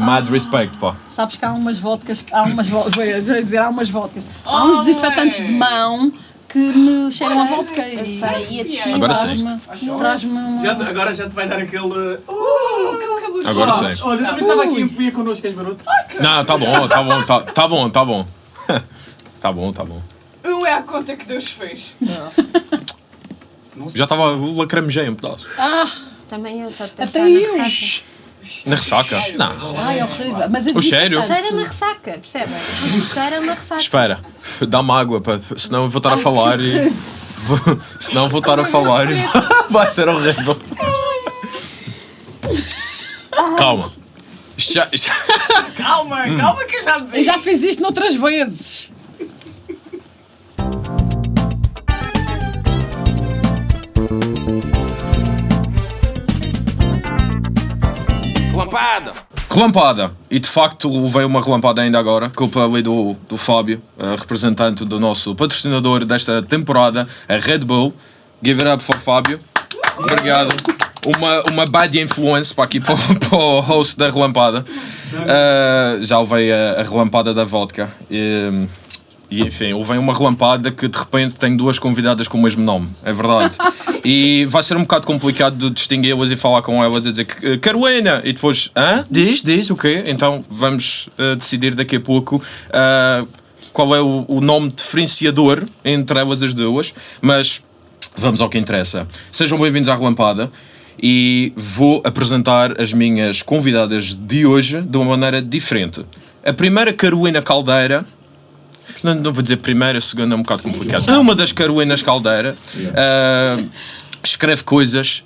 Mad respect, pá. Sabes que há umas vodkas, há umas vodkas, vou dizer, há umas vodkas. Há uns desinfetantes de mão que me cheiram a vodka e sei, ia-te Agora traz-me traz uma... Já, agora já te vai dar aquele. Uh, aquele Agora sei. Oh, você também estava aqui e bebia connosco, és maroto. Não, tá bom, tá bom, tá, tá bom, tá bom. tá bom, tá bom. Um é a conta que Deus fez. Já estava lacramejei um pedaço. Ah, Também eu estou a até eu. Na ressaca? Não. Ai, é horrível. Mas a O cheiro? Cheira-me a ressaca, percebem? Cheira-me a ressaca. Espera, dá-me água, pá, senão eu vou estar a falar e. Vou, senão vou estar a falar e vai ser horrível. Calma. Isto já, isto- Calma, calma que eu já bebi. Eu já fiz isto noutras vezes. Relampada! Relampada! E de facto levei uma relampada ainda agora, culpa ali do, do Fábio, eh, representante do nosso patrocinador desta temporada, a Red Bull. Give it up for Fábio. Obrigado. Uma, uma bad influence para aqui para, para o host da relampada. Eh, já levei a, a relampada da vodka. E, e enfim, levei uma relampada que de repente tem duas convidadas com o mesmo nome, é verdade. E vai ser um bocado complicado de distingui-las e falar com elas e dizer que "Eh, Carolina! E depois, hã? Diz, diz, o quê? Então vamos eh, decidir daqui a pouco ah, qual é o, o nome diferenciador entre elas as duas, mas vamos ao que interessa. Sejam bem-vindos à Relampada e vou apresentar as minhas convidadas de hoje de uma maneira diferente. A primeira, Carolina Caldeira, não, não vou dizer primeira, segunda é um bocado complicado. É uma das Carolinas Caldeira. ah, escreve coisas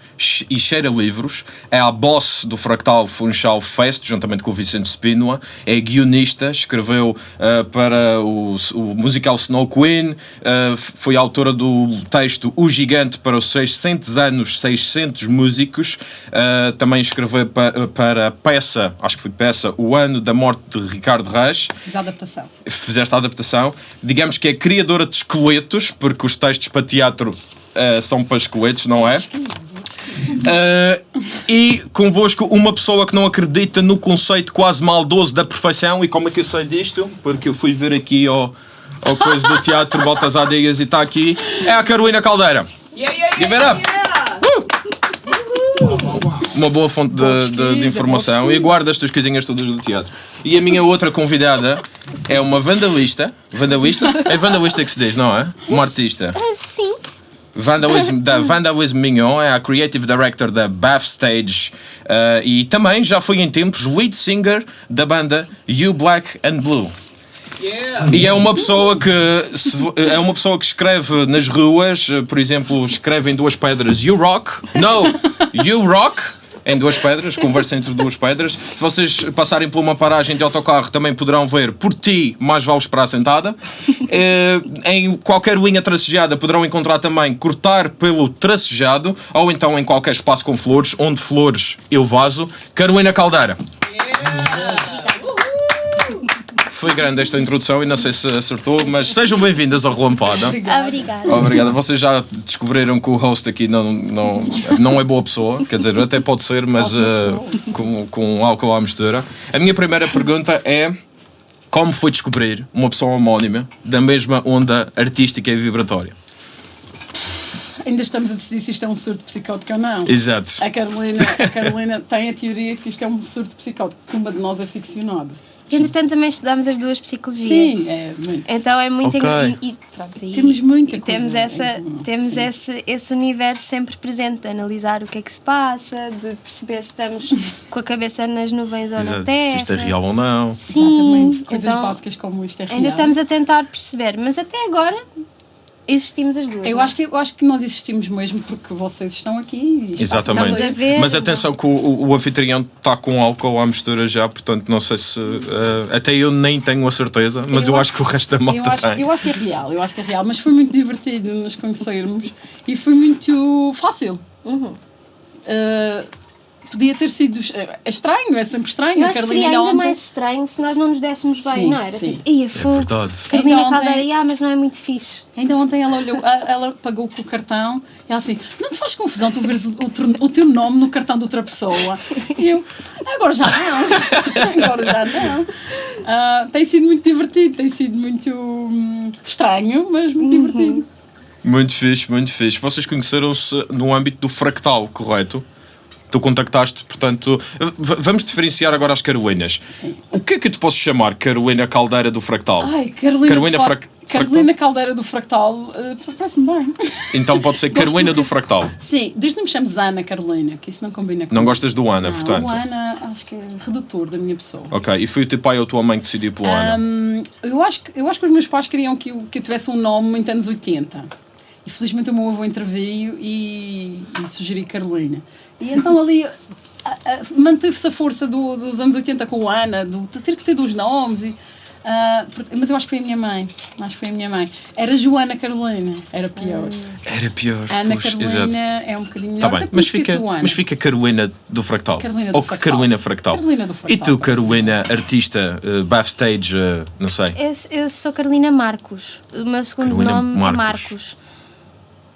e cheira livros. É a boss do Fractal Funchal Fest, juntamente com o Vicente Spínola. É guionista, escreveu ah, para o, o musical Snow Queen. f- foi autora do texto O Gigante para os 600 anos, 600 músicos. Ah, também escreveu pa- para a peça, acho que foi peça, O Ano da Morte de Ricardo Reis Fiz a adaptação. fizeste a adaptação, digamos que é criadora de esqueletos, porque os textos para teatro são para esqueletos, não é? Eh, e convosco uma pessoa que não acredita no conceito quase maldoso da perfeição. E como é que eu sei disto? Porque eu fui ver aqui ao, ao coisa do teatro Baltasar Dias e está aqui. É a Carolina Caldeira. Yeah, yeah, Give it yeah, up. uma boa fonte de, de- de informação e guarda as tuas coisinhas todas do teatro. E a minha outra convidada é uma vandalista. Vandalista? É vandalista que se diz, não é? Uma artista. Ah, sim. Vandalism, da Vandalism Mignon, é a Creative Director da Bath Stage eh, e também já foi em tempos lead singer da banda You Black and Blue. Yeah. E é uma pessoa que é uma pessoa que escreve nas ruas, eh, por exemplo, escreve em duas pedras You Rock, no, You Rock, em duas pedras, conversa entre duas pedras. Se vocês passarem por uma paragem de autocarro, também poderão ver Por ti, mais vale esperar sentada. Eh, em qualquer linha tracejada poderão encontrar também Cortar pelo tracejado, ou então em qualquer espaço com flores, onde flores eu vaso. Carolina Caldeira. Foi grande esta introdução e não sei se acertou, mas sejam bem-vindas ao Relampada. Obrigada. Obrigado. Vocês já descobriram que o host aqui não, não, não é boa pessoa, quer dizer, até pode ser, mas eh, com, com álcool à mistura. A minha primeira pergunta é como foi descobrir uma pessoa homónima da mesma onda artística e vibratória? Ainda estamos a decidir se isto é um surto psicótico ou não. Exato. A Carolina, a Carolina tem a teoria que isto é um surto psicótico, que uma de nós é ficcionado. Entretanto, também estudámos as duas psicologia. Sim, é muito. Então é muito Ok. engra- e, e, pronto, e- Temos muita e coisa temos em essa temos Sim. esse, esse universo sempre presente de analisar o que é que se passa de perceber se estamos com a cabeça nas nuvens ou na Exato. terra Se isto é real ou não. sim Exatamente. Coisas então básicas como isto é real. ainda estamos a tentar perceber mas até agora existimos as duas Eu não é? acho, que, eu acho que nós existimos mesmo porque vocês estão aqui. e Exatamente. Estamos a ver. Mas atenção que o, o, o anfitrião está com álcool à mistura já, portanto não sei se. eh, até eu nem tenho a certeza, mas eu, Eu acho que o resto da Eu malta acho, tem. eu acho que é real, eu acho que é real, mas foi muito divertido nos conhecermos e foi muito fácil. Uhum. Uh, podia ter sido é estranho, é sempre estranho. Eu a acho que Carolina seria ainda ontem. mais estranho se nós não nos dessemos bem, Sim, não era? sim. Tipo, ia fogo. verdade. Carolina ontem- Caldeira, ah, mas não é muito fixe. Ainda ontem ela olhou, ela pagou com o cartão e ela assim, não te faz confusão tu veres o, o teu- o teu nome no cartão de outra pessoa? E eu, agora já não, agora já não. Ah, tem sido muito divertido, tem sido muito hum, estranho, mas muito divertido. Muito fixe, muito fixe. Vocês conheceram-se no âmbito do fractal, correto? Tu contactaste, portanto. Vamos diferenciar agora as Carolinas. Sim. O que é que eu te posso chamar Carolina Caldeira do Fractal? Ai, Carolina, Carolina Fra- Carolina Caldeira do Fractal, ah, parece-me bem. Então pode ser Carolina do que- Fractal. Sim, desde não me chames Ana Carolina, que isso não combina com Não gostas do Ana, Não, portanto. o Ana acho que é redutor da minha pessoa. Ok, e foi o teu pai ou a tua mãe que decidiu pelo Ana? Hum, eu, acho que, eu acho que os meus pais queriam que eu, que eu tivesse um nome muito anos 80. E felizmente o meu avô interveio e, e sugeri Carolina. E então ali manteve-se a força do- dos anos 80 com o Ana, do, de ter que ter dois nomes. E, ah, por- mas eu acho que foi a minha mãe. Acho que foi a minha mãe. Era Joana Carolina, era pior. Era pior. Ana pois, Carolina exato. é um bocadinho Tá melhor. bem, mas fica, do Ana. mas fica Carolina do Fractal. Carolina do Ou Fractal. Carolina Fractal. Carolina do E Fractal, tu, pode ser. Carolina, artista, uh, backstage, uh, não sei. Eu, eu sou Carolina Marcos. O meu segundo Carolina nome Marcos. é Marcos.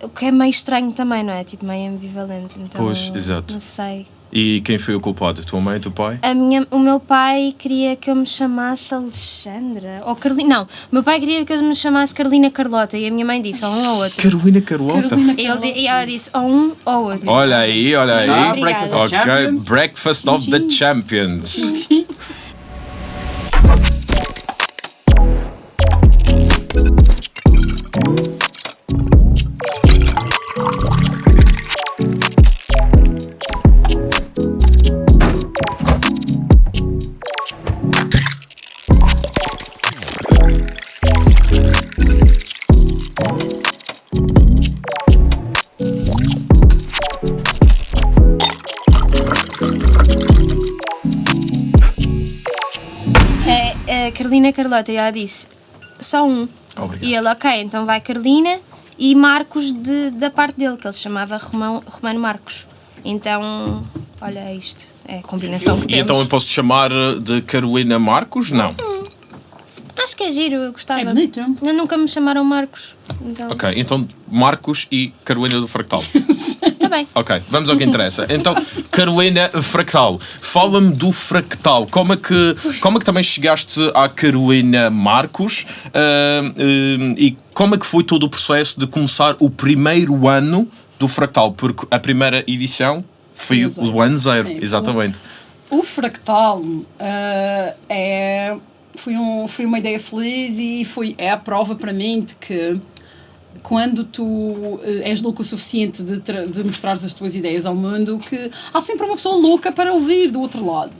O que é meio estranho também, não é? Tipo, meio ambivalente. Então, Pois, exato. Não sei. E quem foi o culpado? Tua mãe, teu pai? A minha, o meu pai queria que eu me chamasse Alexandra. Ou Carolina. Não, o meu pai queria que eu me chamasse Carolina Carlota. E a minha mãe disse, ou um ou outro. Carolina Carlota. Carolina E, ele, e ela disse, ou um ou outro. Olha aí, olha aí. Breakfast of Ok, Champions. Breakfast of the Champions. Carlota. E ela disse, só um. Obrigado. E ele, ok, então vai Carolina e Marcos de, da parte dele, que ele se chamava Romão, Romano Marcos. Então, olha é isto. É a combinação que E temos. então eu posso te chamar de Carolina Marcos? Não. Acho que é giro, eu gostava. É bonito. Eu nunca me chamaram Marcos. Então, Ok, então Marcos e Carolina do Fractal. tá bem. Ok, vamos ao que interessa. Então, Carolina Fractal, fala-me do Fractal. Como é, que, como é que também chegaste à Carolina Marcos ah, ah, e como é que foi todo o processo de começar o primeiro ano do Fractal? Porque a primeira edição foi zero. o ano zero, Sim. exatamente. O fractal ah, é, foi, um, foi uma ideia feliz e foi, é a prova para mim de que quando tu eh, és louco o suficiente de, de mostrares as tuas ideias ao mundo, que há sempre uma pessoa louca para ouvir do outro lado.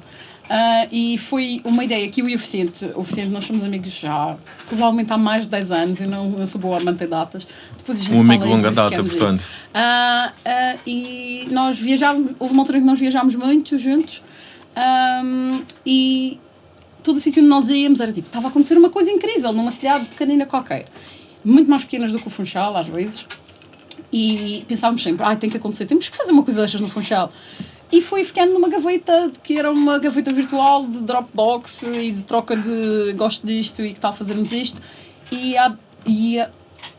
Ah, e foi uma ideia que eu e o Vicente, o Vicente, nós somos amigos já, provavelmente há mais de 10 anos, eu não, não sou boa a manter datas. Depois Um amigo de longa data, portanto. Ah, ah, e nós viajávamos, houve uma altura em que nós viajámos muito juntos ahm, e todo o sítio onde nós íamos era tipo, estava a acontecer uma coisa incrível numa cidade pequenina qualquer. Muito mais pequenas do que o Funchal, às vezes. E pensávamos sempre, ah, tem que acontecer, temos que fazer uma coisa destas no Funchal. E foi ficando numa gaveta, que era uma gaveta virtual de Dropbox e de troca de gosto disto e que tal fazermos isto. E, há, e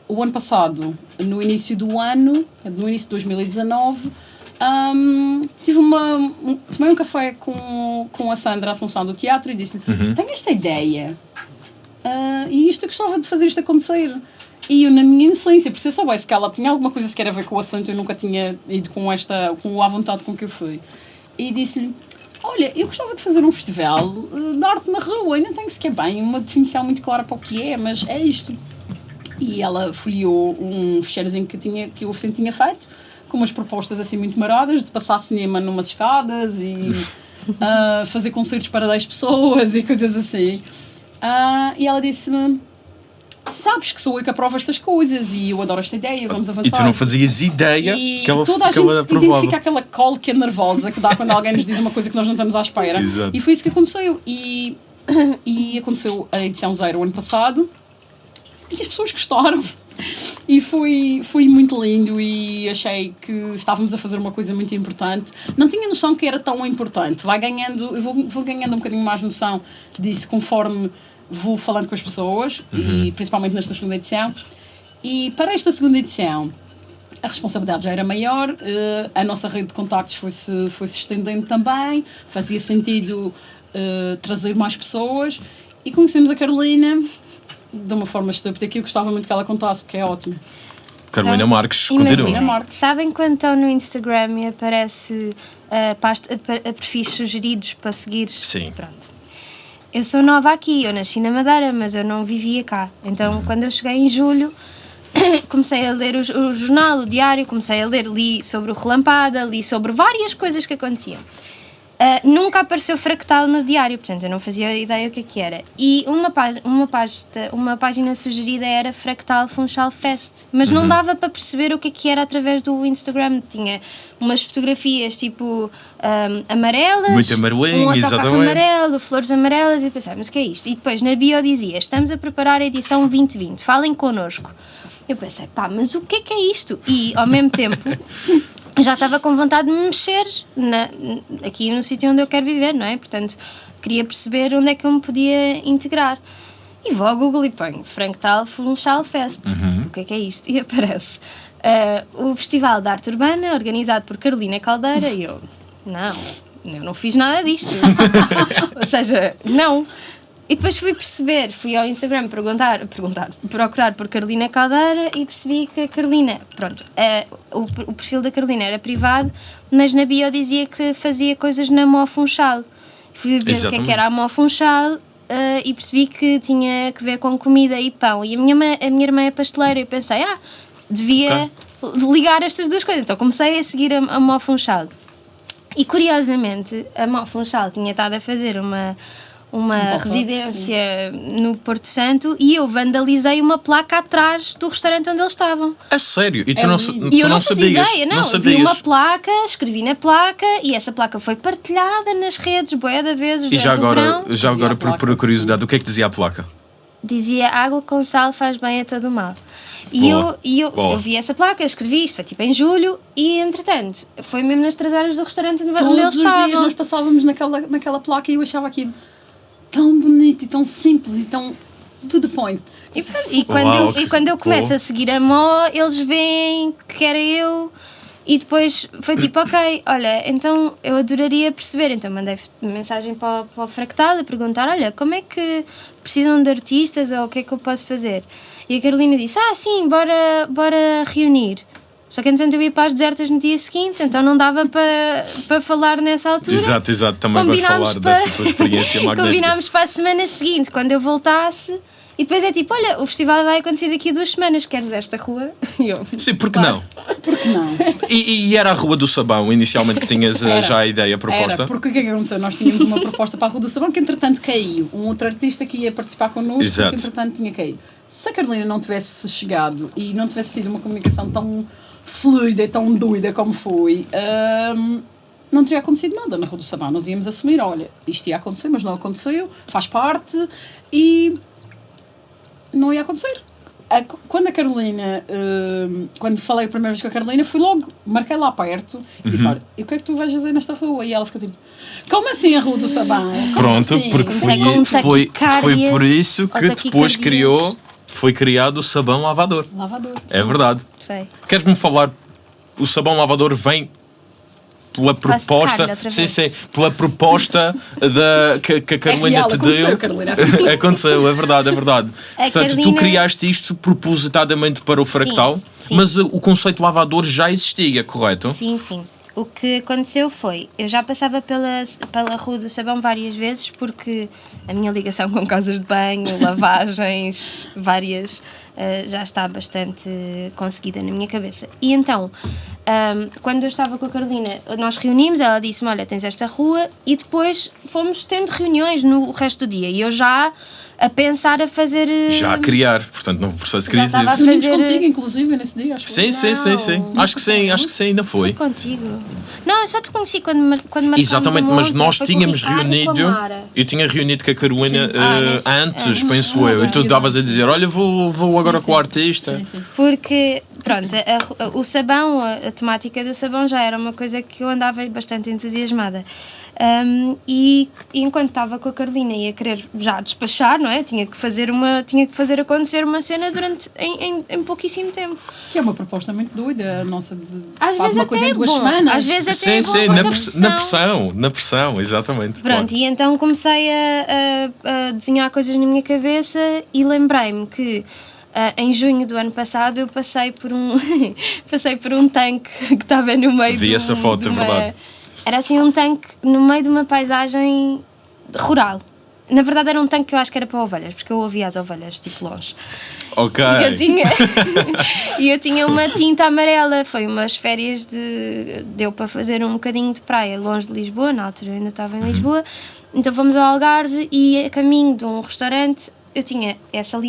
o ano passado, no início do ano, no início de 2019, hum, tive uma, um- tomei um café com, com a Sandra Assunção do teatro e disse-lhe: Tenho esta ideia ah, e isto eu gostava de fazer isto acontecer. E eu, na minha inocência, por se eu soubesse que ela tinha alguma coisa sequer a ver com o assunto, eu nunca tinha ido com esta, com a vontade com que eu fui. E disse-lhe: Olha, eu gostava de fazer um festival eh, de arte na rua, ainda tenho sequer bem uma definição muito clara para o que é, mas é isto. E ela folheou um fecheirozinho que, tinha, que o Vicente tinha feito, com umas propostas assim muito maradas, de passar cinema numas escadas e ah, fazer concertos para 10 pessoas e coisas assim. Ah, e ela disse-me: Sabes que sou eu que aprovo estas coisas e eu adoro esta ideia, vamos avançar. E tu não fazias ideia E que ela, toda a que gente aprovava. identifica aquela cólica nervosa que dá quando alguém nos diz uma coisa que nós não estamos à espera. Exato. E foi isso que aconteceu. E, e aconteceu a edição zero o ano passado e as pessoas gostaram. E foi, foi muito lindo e achei que estávamos a fazer uma coisa muito importante. Não tinha noção que era tão importante. Vai ganhando, eu vou, vou ganhando um bocadinho mais noção disso conforme vou falando com as pessoas e principalmente nesta segunda edição. E para esta segunda edição, a responsabilidade já era maior, eh, a nossa rede de contactos foi-se foi -se estendendo também, fazia sentido eh, trazer mais pessoas e conhecemos a Carolina de uma forma estúpida que eu gostava muito que ela contasse, porque é ótimo. Carolina Então, Marques, continua. Marques. Sabem quando estão no Instagram e aparece uh, pasta, a, a perfis sugeridos para seguir? Sim. Pronto. Eu sou nova aqui, eu nasci na Madeira, mas eu não vivia cá. Então, Uhum. quando eu cheguei em julho, comecei a ler o, o jornal, o diário, comecei a ler, li sobre o Relampada, li sobre várias coisas que aconteciam. Uh, nunca apareceu fractal no diário, portanto eu não fazia ideia o que é que era. E uma, pá- uma, página, uma página sugerida era Fractal Funchal Fest, mas Uhum. não dava para perceber o que é que era através do Instagram. Tinha umas fotografias tipo um, amarelas, Muito amarelinho, um autocarro amarelo, flores amarelas, e mas o que é isto? E depois na bio dizia: Estamos a preparar a edição 2020, falem connosco. Eu pensei, pá, mas o que é que é isto? E ao mesmo tempo. já estava com vontade de me mexer na- aqui no sítio onde eu quero viver, não é? Portanto, queria perceber onde é que eu me podia integrar. E vou ao Google e ponho Franktal Funchal Fest. O que é que é isto? E aparece ah, o Festival de Arte Urbana, organizado por Carolina Caldeira, e eu, não, eu não fiz nada disto. Ou seja, não. E depois fui perceber, fui ao Instagram perguntar, perguntar, procurar por Carolina Caldeira e percebi que a Carolina, pronto, eh, o, o perfil da Carolina era privado, mas na bio dizia que fazia coisas na Mó Funchal. Fui ver o que é Exatamente. que era a Mó Funchal eh, e percebi que tinha que ver com comida e pão. E a minha, ma- a minha irmã é pasteleira e eu pensei, ah, devia ligar estas duas coisas. Então comecei a seguir a, a Mó Funchal. E curiosamente, a Mó Funchal tinha estado a fazer uma, uma pop-up, residência no Porto Santo e eu vandalizei uma placa atrás do restaurante onde eles estavam. A sério? E tu É não, tu E eu não, não sabias? ideia, não. não Eu sabias. vi uma placa, escrevi na placa e essa placa foi partilhada nas redes, boia de vezes E já o agora, já agora por, por curiosidade, o que é que dizia a placa? Dizia água com sal faz bem a todo mal. E Boa, eu, e eu, boa. eu vi essa placa, eu escrevi isto, foi tipo em julho, e entretanto, foi mesmo nas traseiras do restaurante onde Todos eles os dias estavam. nós passávamos naquela, naquela placa e eu achava aquilo tão bonito e tão simples e tão to the point. E, pronto, e quando, Uau, eu, e quando eu começo a seguir a Mó, eles veem que era eu. E depois foi tipo, ok, olha, então eu adoraria perceber. Então mandei mensagem para, o- para o Fractal a perguntar: olha, como é que precisam de artistas ou o que é que eu posso fazer? E a Carolina disse: ah, sim, bora, bora reunir. Só que entretanto eu ia para as desertas no dia seguinte, então não dava para, para falar nessa altura. Exato, exato. Também vais falar para- dessa tua experiência magnífica. Combinámos para a semana seguinte, quando eu voltasse. E depois é tipo, olha, o festival vai acontecer daqui a duas semanas, queres esta rua? E eu, Sim, porque não? Porque não? E, e era a Rua do Sabão, inicialmente, que tinhas eh, Era. já a ideia proposta? Era, porque o que é que aconteceu? Nós tínhamos uma proposta para a Rua do Sabão que entretanto caiu. Um outro artista que ia participar connosco Exato. que entretanto tinha caído. Se a Carolina não tivesse chegado e não tivesse sido uma comunicação tão fluida e tão doida como foi, hum, não teria acontecido nada na Rua do Sabão. Nós íamos assumir, olha, isto ia acontecer, mas não aconteceu, faz parte e não ia acontecer. A- quando a Carolina, hum, quando falei a primeira vez com a Carolina, fui logo, marquei lá perto e Uhum. disse: Olha, e o que é que tu vais fazer nesta rua? E ela ficou tipo: Como assim a Rua do Sabão? Como Pronto, assim? porque foi, com foi, foi taquicardias, por isso que depois criou, foi criado o sabão lavador. Lavador. É verdade. foi. Queres-me falar? O sabão lavador vem pela proposta. Sim, sim. Pela proposta da, que, que a Carolina real, te aconteceu, deu. Carolina. aconteceu, é verdade, é verdade. A Portanto, tu Carolina- criaste isto propositadamente para o fractal, sim. mas uh, o conceito lavador já existia, correto? Sim, sim. O que aconteceu foi, eu já passava pela, pela Rua do Sabão várias vezes porque a minha ligação com casas de banho, lavagens, várias, eh, já está bastante conseguida na minha cabeça. E então, ahm, quando eu estava com a Carolina, nós reunimos, ela disse-me, olha, tens esta rua, e depois fomos tendo reuniões no resto do dia. E eu já a pensar a fazer. eh, Já a criar, portanto, no processo Já criativo. estava a fazer- contigo, inclusive, nesse dia, acho que. Sim, sim, sim, sim. Não. Acho que sim, acho que sim, ainda foi. Foi contigo. Não, eu só te conheci quando, quando Exatamente, a mas nós tínhamos e reunido. Eu tinha reunido com a Carolina eh, Ah, nesse- antes, é. penso eu. E tu estavas a dizer: Olha, vou, vou agora com o artista. Sim, sim. Porque, pronto, a- a- o sabão, a, a temática do sabão já era uma coisa que eu andava bastante entusiasmada. Um, e, e enquanto estava com a Carolina e a querer já despachar, não é? Tinha que fazer, uma, tinha que fazer acontecer uma cena durante, em, em, em pouquíssimo tempo. Que é uma proposta muito doida, a nossa. De, Às faz vezes uma até coisa é em duas bom. semanas. Às vezes até Sim, é bom, sim, na, a press- na pressão, na pressão, exatamente. Pronto, claro. e então comecei a, a- a desenhar coisas na minha cabeça e lembrei-me que ah, em junho do ano passado eu passei por um passei por um tanque que estava no meio Vi de essa um- foto, de é uma- verdade. Era assim um tanque no meio de uma paisagem rural. Na verdade era um tanque que eu acho que era para ovelhas, porque eu ouvia as ovelhas tipo longe. Ok. E eu tinha, e eu tinha uma tinta amarela. Foi umas férias de. Deu para fazer um bocadinho de praia longe de Lisboa, na altura eu ainda estava em Lisboa. Então fomos ao Algarve e a caminho de um restaurante. Eu tinha essa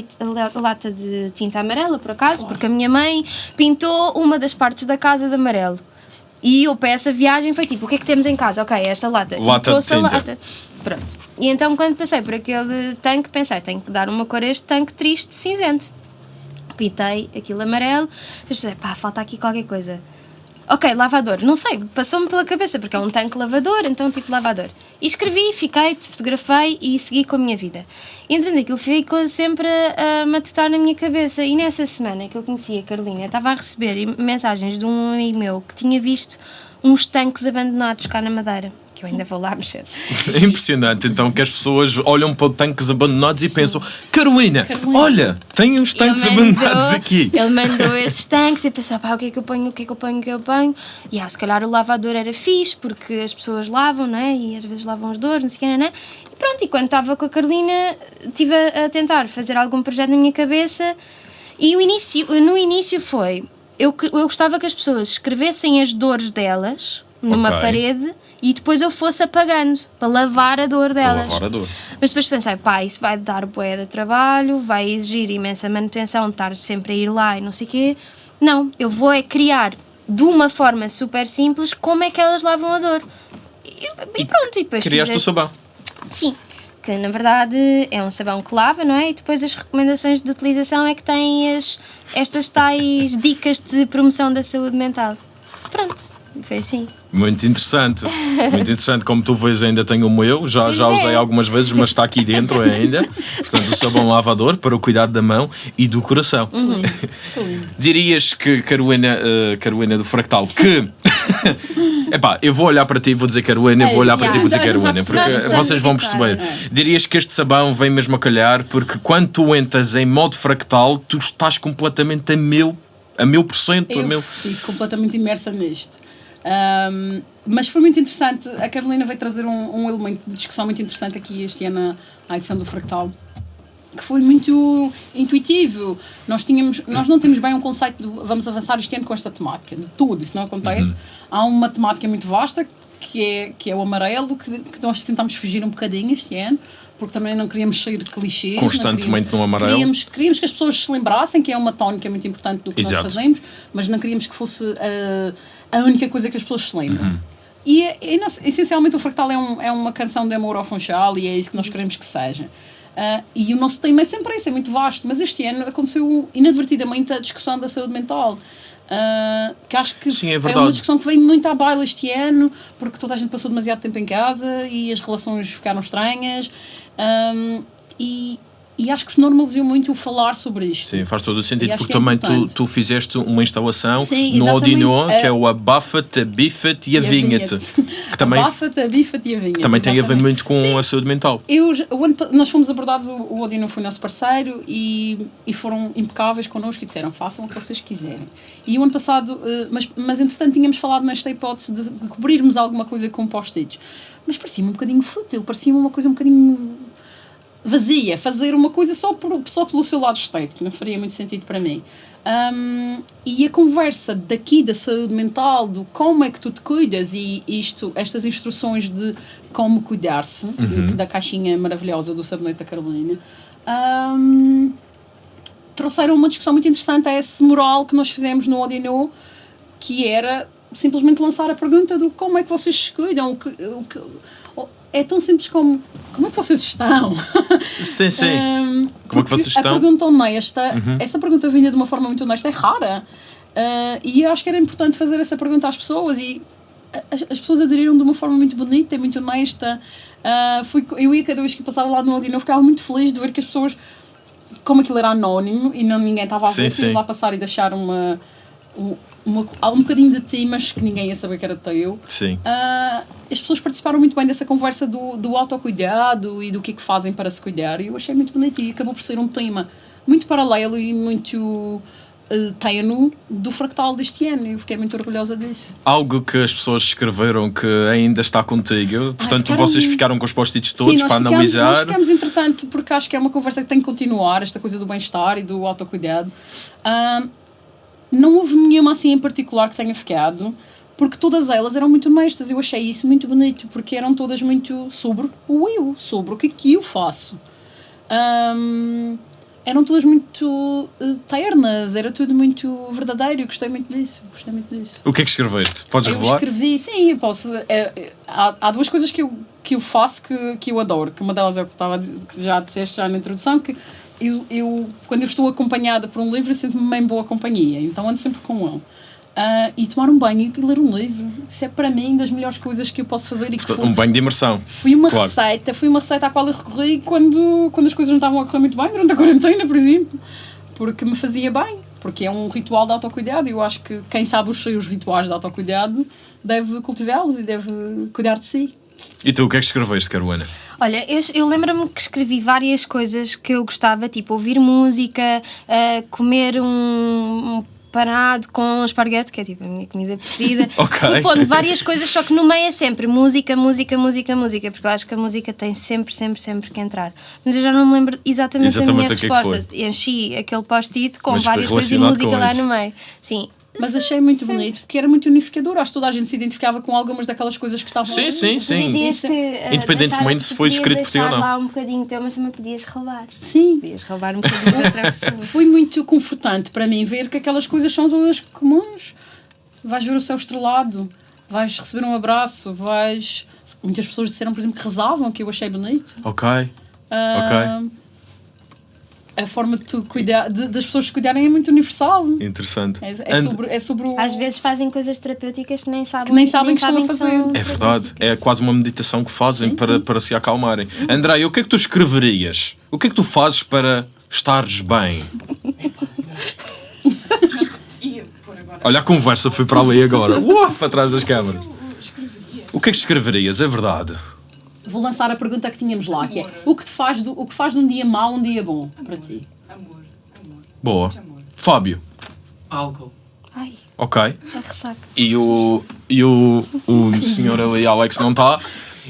lata de tinta amarela, por acaso, porque a minha mãe pintou uma das partes da casa de amarelo. E eu para essa viagem foi tipo: o que é que temos em casa? Ok, esta lata. E Lata de trouxe a lata. Pronto. E então, quando passei por aquele tanque, pensei: tenho que dar uma cor a este tanque triste, cinzento pintei aquilo amarelo, depois pensei, pá, falta aqui qualquer coisa. Ok, lavador, não sei, passou-me pela cabeça, porque é um tanque lavador, então tipo lavador. E escrevi, fiquei, fotografei e segui com a minha vida. E entretanto, aquilo ficou sempre a, a matutar na minha cabeça. E nessa semana que eu conheci a Carolina, estava a receber mensagens de um amigo meu que tinha visto uns tanques abandonados cá na Madeira, que eu ainda vou lá mexer. É impressionante, então, que as pessoas olham para tanques abandonados e pensam: Carolina, Carolina. olha, tem uns tanques mandou- abandonados aqui. Ele mandou esses tanques e pensava, pá, o que é que eu ponho, o que é que eu ponho, o que é que eu ponho? E ah, se calhar o lavador era fixe, porque as pessoas lavam, não é? E às vezes lavam as dores, não sei o que, não é? E pronto, e quando estava com a Carolina, estive a, a tentar fazer algum projeto na minha cabeça e o início, no início foi, eu, eu gostava que as pessoas escrevessem as dores delas numa Ok. parede e depois eu fosse apagando, para lavar a dor Para delas. lavar a dor. Mas depois pensei, pá, isso vai dar bué de trabalho, vai exigir imensa manutenção, estar sempre a ir lá e não sei o quê. Não, eu vou é criar de uma forma super simples como é que elas lavam a dor. E, e pronto, e depois Criaste o fiz sabão. Sim, que na verdade é um sabão que lava, não é? E depois as recomendações de utilização é que têm as, estas tais dicas de promoção da saúde mental. Pronto, foi assim. Muito interessante. Muito interessante. Como tu vês, ainda tenho o meu. Já, já é. usei algumas vezes, mas está aqui dentro ainda. Portanto, o sabão lavador para o cuidado da mão e do coração. Dirias que Carolina, eh, Carolina do Fractal, que. Epá, eu vou olhar para ti e vou dizer Carolina, eu vou olhar para ti e vou dizer Carolina, percebi. porque vocês vão perceber. Dirias que este sabão vem mesmo a calhar, porque quando tu entras em modo fractal, tu estás completamente a mil, a mil por cento, a Eu mil. fico completamente imersa nisto. Ahm, mas foi muito interessante. A Carolina veio trazer um, um elemento de discussão muito interessante aqui este ano à edição do Fractal. Que foi muito intuitivo. Nós, tínhamos, nós não temos bem um conceito de vamos avançar este ano com esta temática. De tudo, isso não acontece. Uhum. Há uma temática muito vasta que é, que é o amarelo, que, que nós tentámos fugir um bocadinho este ano, porque também não queríamos sair de clichês. Constantemente queríamos- no amarelo. Queríamos, queríamos que as pessoas se lembrassem que é uma tónica muito importante do que Exato. nós fazemos, mas não queríamos que fosse uh, a única coisa que as pessoas se lembram. Uhum. E, é- é- essencialmente o Fractal é, um- é uma canção de amor ao Funchal e é isso que nós queremos que seja. Uh, e o nosso tema é sempre esse, é muito vasto, mas este ano aconteceu inadvertidamente a discussão da saúde mental. Uh, que acho que Sim, é é uma discussão que vem muito à baila este ano, porque toda a gente passou demasiado tempo em casa e as relações ficaram estranhas. Um, e, e acho que se normalizou muito o falar sobre isto. Sim, faz todo o sentido, porque que é também tu, tu fizeste uma instalação Sim, no exatamente. Odinó, que É- é o Abafa-te, Abifa-te e a Vinha-te, que também, Abafa-te, abifa-te e a vinha. também tem a ver muito com a saúde mental. Eu, ano nós fomos abordados, o, o Odino foi nosso parceiro e, e foram impecáveis connosco e disseram façam o que vocês quiserem. E o ano passado, eh, mas, mas entretanto tínhamos falado nesta hipótese de, de cobrirmos alguma coisa com post-its. Mas parecia-me um bocadinho fútil, parecia-me uma coisa um bocadinho vazia, fazer uma coisa só, por, só pelo seu lado estético, não faria muito sentido para mim. Um, e a conversa daqui da saúde mental, do como é que tu te cuidas e isto, estas instruções de como cuidar-se, da caixinha maravilhosa do sabonete da Carolina, um, trouxeram uma discussão muito interessante a esse mural que nós fizemos no Odino, que era simplesmente lançar a pergunta do como é que vocês se cuidam, o que, o que, é tão simples como como é que vocês estão? Sim, sim. Um, Como é que vocês estão? Uhum. A pergunta honesta, essa pergunta vinda de uma forma muito honesta é rara. Uh, e eu acho que era importante fazer essa pergunta às pessoas e as, as pessoas aderiram de uma forma muito bonita e muito honesta. Uh, fui, eu ia cada vez que passava lá no Odino, eu ficava muito feliz de ver que as pessoas, como aquilo era anónimo e não, ninguém estava a Sim, ver, sim. fomos lá passar e deixar uma, um- uma, um bocadinho de ti, mas que ninguém ia saber que era teu. Sim. Ah, as pessoas participaram muito bem dessa conversa do, do autocuidado e do que é que fazem para se cuidar e eu achei muito bonito e acabou por ser um tema muito paralelo e muito uh, tenue do fractal deste ano e eu fiquei muito orgulhosa disso. Algo que as pessoas escreveram que ainda está contigo, portanto ficaram- vocês ficaram com os post-its todos Sim, para ficamos, analisar. Nós ficamos, entretanto, porque acho que é uma conversa que tem que continuar, esta coisa do bem-estar e do autocuidado. Ah, não houve nenhuma assim em particular que tenha ficado, porque todas elas eram muito honestas. Eu achei isso muito bonito, porque eram todas muito sobre o eu, sobre o que que eu faço. Ahm, eram todas muito eh, ternas, era tudo muito verdadeiro. Eu gostei muito disso. Gostei muito disso. O que é que escreveste? Podes Eu revelar? escrevi, sim, eu posso. é, é, há, há duas coisas que eu, que eu faço que, que eu adoro, que uma delas é o que estava dizer, que já disseste já na introdução, que eu, eu, quando eu estou acompanhada por um livro, eu sinto-me bem boa companhia, então ando sempre com ele. Ah, e tomar um banho e ler um livro, isso é para mim das melhores coisas que eu posso fazer e que foi, Um banho de imersão. foi uma Claro. receita, foi uma receita à qual eu recorri quando, quando as coisas não estavam a correr muito bem, durante a quarentena, por exemplo, porque me fazia bem, porque é um ritual de autocuidado e eu acho que quem sabe os seus rituais de autocuidado deve cultivá-los e deve cuidar de si. E tu, o que é que escreveste, Caruana? Olha, eu, eu lembro-me que escrevi várias coisas que eu gostava, tipo ouvir música, ah, comer um, um panado com esparguete, que é tipo a minha comida preferida. Ok. Fui pondo várias coisas, só que no meio é sempre música, música, música, música, porque eu acho que a música tem sempre, sempre, sempre que entrar. Mas eu já não me lembro exatamente, Exatamente da minha o que é que resposta. Enchi aquele post-it com Mas várias coisas e relacionado música lá isso. no meio. Sim. Mas achei muito Sim. bonito porque era muito unificador. Acho que toda a gente se identificava com algumas daquelas coisas que estavam Sim, ali. sim, sim. dizias Isso- que, ah, Independentemente deixar- se foi podias escrito por ti ou não. lá um bocadinho teu, mas também podias roubar. Sim. Podias roubar um bocadinho de outra pessoa. Foi muito confortante para mim ver que aquelas coisas são todas comuns. Vais ver o céu estrelado, vais receber um abraço, vais. Muitas pessoas disseram, por exemplo, que rezavam, que eu achei bonito. Ok. Ah, A forma de tu cuidar, de- das pessoas se cuidarem é muito universal. Interessante. É, é And- sobre, é sobre o. Às vezes fazem coisas terapêuticas que nem sabem Que nem sabem que estão a fazer. É verdade, é quase uma meditação que fazem para, para se acalmarem. André, o que é que tu escreverias? O que é que tu fazes para estares bem? Olha, a conversa foi para ali agora. Uf, atrás das câmaras. O que é que escreverias? É verdade. Vou lançar a pergunta que tínhamos lá, que é o que, te faz do, o que faz de um dia mau um dia bom para ti? Amor, amor. Boa. Amor. Fábio, Álcool. Ai, ok. a ressaca. E o, e o, o senhor ali, Alex, não está.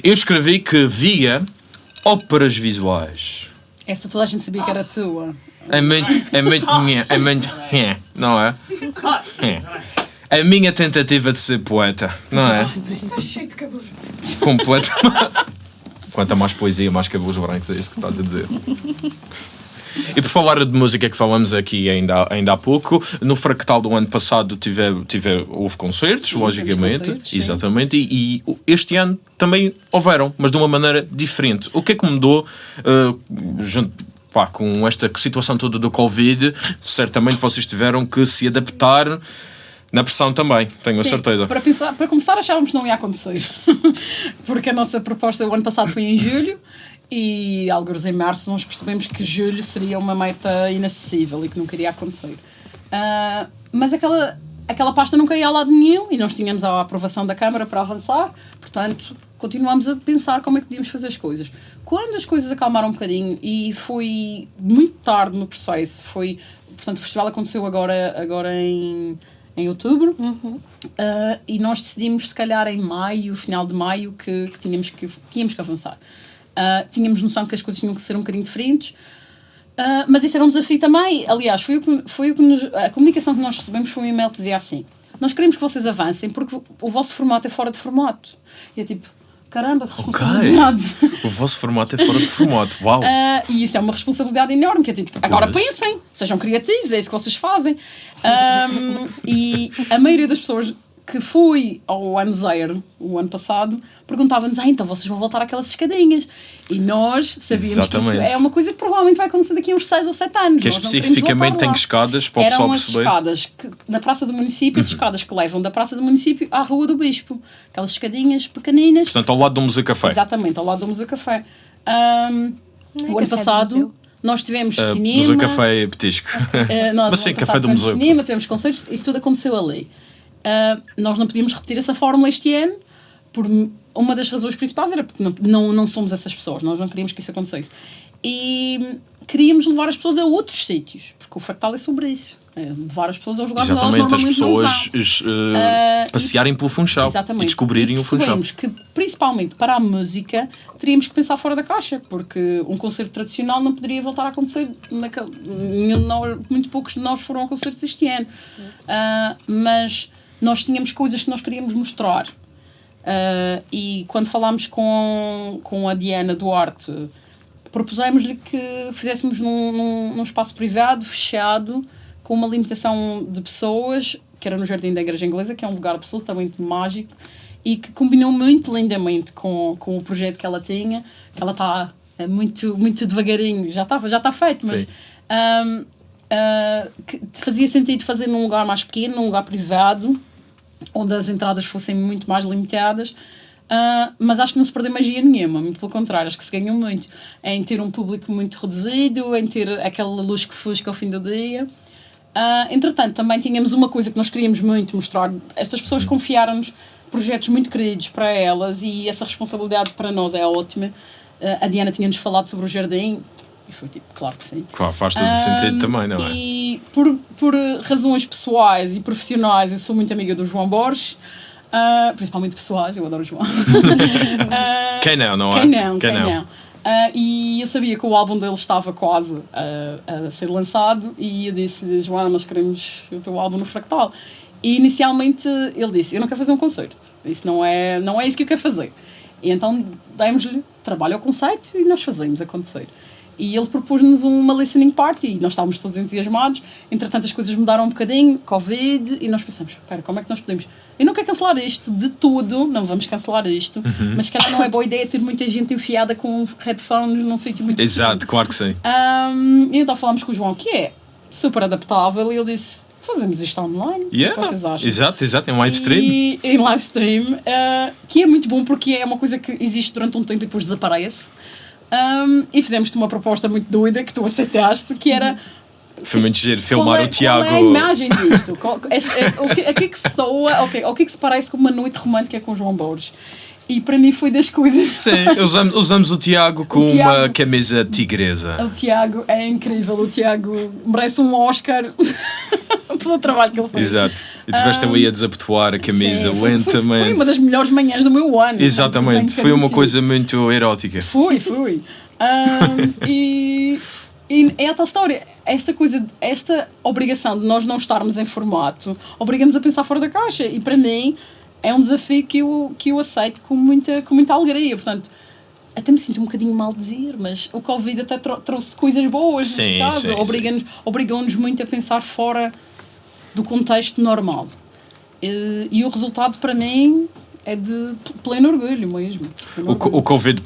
Eu escrevi que via óperas visuais. Essa toda a gente sabia que era tua. É muito, é muito, é muito, nhé, não é? É. A minha tentativa de ser poeta, não é? Está cheio de cabelos. Completamente. Quanto a mais poesia, mais cabelos brancos, é isso que estás a dizer. E por falar de música que falamos aqui ainda, ainda há pouco, no Fractal do ano passado tive, tive, houve concertos, logicamente, concertos, sim. exatamente, e, e este ano também houveram, mas de uma maneira diferente. O que é que mudou uh, junto, pá, com esta situação toda do Covid? Certamente vocês tiveram que se adaptar na pressão também, tenho a Sim, certeza. Para, pensar, para começar, achávamos que não ia acontecer. Porque a nossa proposta o ano passado foi em julho e, alguns em março, nós percebemos que julho seria uma meta inacessível e que não queria acontecer. Ah, mas aquela, aquela pasta nunca ia a lado nenhum e nós tínhamos a aprovação da Câmara para avançar, portanto, continuamos a pensar como é que podíamos fazer as coisas. Quando as coisas acalmaram um bocadinho e foi muito tarde no processo, foi. Portanto, o festival aconteceu agora, agora em, em outubro. Uh, e nós decidimos, se calhar, em maio, final de maio, que, que tínhamos que, que íamos que avançar. Ah, tínhamos noção que as coisas tinham que ser um bocadinho diferentes. Ah, mas isso era um desafio também. Aliás, foi o que, foi o que nos- a comunicação que nós recebemos foi um e-mail que dizia assim: Nós queremos que vocês avancem porque o vosso formato é fora de formato. E é tipo, caramba, que responsabilidade. O vosso formato é fora de formato. Uau! Ah, e isso é uma responsabilidade enorme, que é tipo, agora Pois. pensem, sejam criativos, é isso que vocês fazem. Ahm, e a maioria das pessoas que foi ao ano zero, o ano passado, perguntavam-nos, ah, então vocês vão voltar àquelas escadinhas. E nós sabíamos que Exatamente. isso é uma coisa que provavelmente vai acontecer daqui a uns 6 ou 7 anos. Que Nós especificamente tem escadas para o Eram pessoal as perceber. escadas que, na Praça do Município, as escadas que levam da Praça do Município à Rua do Bispo. Aquelas escadinhas pequeninas. Portanto, ao lado do Museu Café. Exatamente, ao lado do Museu Café. Não é o ano passado nós tivemos Uh, cinema. Museu Café é petisco. nós, Mas sim, café do tivemos museu. cinema, tivemos concertos, isso tudo aconteceu ali. Ah, nós não podíamos repetir essa fórmula este ano, por uma das razões principais era porque não, não, não somos essas pessoas, nós não queríamos que isso acontecesse. E queríamos levar as pessoas a outros sítios, porque o fractal é sobre isso. É levar as pessoas aos lugares onde elas Exatamente, as pessoas uh, passearem pelo Funchal Exatamente. e descobrirem e o Funchal. que, principalmente para a música, teríamos que pensar fora da caixa, porque um concerto tradicional não poderia voltar a acontecer. Naquele, muito poucos de nós foram a concertos este ano. Ah, mas nós tínhamos coisas que nós queríamos mostrar. Ah, e quando falámos com, com a Diana Duarte, propusemos-lhe que fizéssemos num, num, num espaço privado, fechado, com uma limitação de pessoas, que era no Jardim da Igreja Inglesa, que é um lugar absolutamente mágico e que combinou muito lindamente com, com o projeto que ela tinha, que ela está eh, muito, muito devagarinho, já está já tá feito, mas Sim. ahm, ah, que fazia sentido fazer num lugar mais pequeno, num lugar privado, onde as entradas fossem muito mais limitadas. Ah, mas acho que não se perdeu magia nenhuma, muito pelo contrário, acho que se ganhou muito em ter um público muito reduzido, em ter aquela luz que fusca ao fim do dia. Ah, entretanto, também tínhamos uma coisa que nós queríamos muito mostrar. Estas pessoas confiaram-nos projetos muito queridos para elas e essa responsabilidade para nós é ótima. Ah, a Diana tinha-nos falado sobre o jardim e foi tipo, claro que sim. Claro, faz todo Ahm, sentido também, não é? E por, por razões pessoais e profissionais, eu sou muito amiga do João Borges, ah, principalmente pessoais, eu adoro o João. Ah, Quem não, não é? quem não, quem, não. Ah, e eu sabia que o álbum dele estava quase a, a ser lançado e eu disse, Joana, nós queremos o teu álbum no Fractal. E inicialmente ele disse, eu não quero fazer um concerto, isso não é, não é isso que eu quero fazer. E então demos-lhe trabalho ao conceito e nós fazemos acontecer. E ele propôs-nos uma listening party e nós estávamos todos entusiasmados. Entretanto, as coisas mudaram um bocadinho, Covid, e nós pensamos: espera, como é que nós podemos? Eu não quero cancelar isto de tudo, não vamos cancelar isto, Uhum. mas calhar não é boa ideia ter muita gente enfiada com headphones num sítio muito Exato, claro que sim. um, e então falámos com o João, que é super adaptável, e ele disse: fazemos isto online. O que é Yeah. que vocês acham? Exato, exato, é um live stream. E em live stream, uh, que é muito bom porque é uma coisa que existe durante um tempo e depois desaparece. Um, e fizemos-te uma proposta muito doida que tu aceitaste, que era Foi muito giro filmar é, o Tiago. qual é a imagem disto? Qual- este- é- o, que, a que é que soa, ok, o que é que se parece com uma noite romântica com o João Borges? E para mim foi das coisas. Sim, usamos, usamos o Tiago com O Tiago- uma camisa tigresa. O Tiago é incrível, o Tiago merece um Oscar pelo trabalho que ele fez. Exato. E tiveste ali a desabotoar a camisa Sim, foi- foi- lentamente. Foi uma das melhores manhãs do meu ano. Exatamente, foi uma coisa muito erótica. Fui, fui. Ahm, e, e é a tal história. Esta coisa, esta obrigação de nós não estarmos em formato, obriga-nos a pensar fora da caixa. E para mim é um desafio que eu, que eu aceito com muita, com muita alegria. Portanto, até me sinto um bocadinho mal dizer, mas o Covid até tro- trouxe coisas boas Sim, neste caso. Obrigou-nos muito a pensar fora do contexto normal. E, e o resultado para mim é de pleno orgulho mesmo. Pleno O, orgulho. o Covid,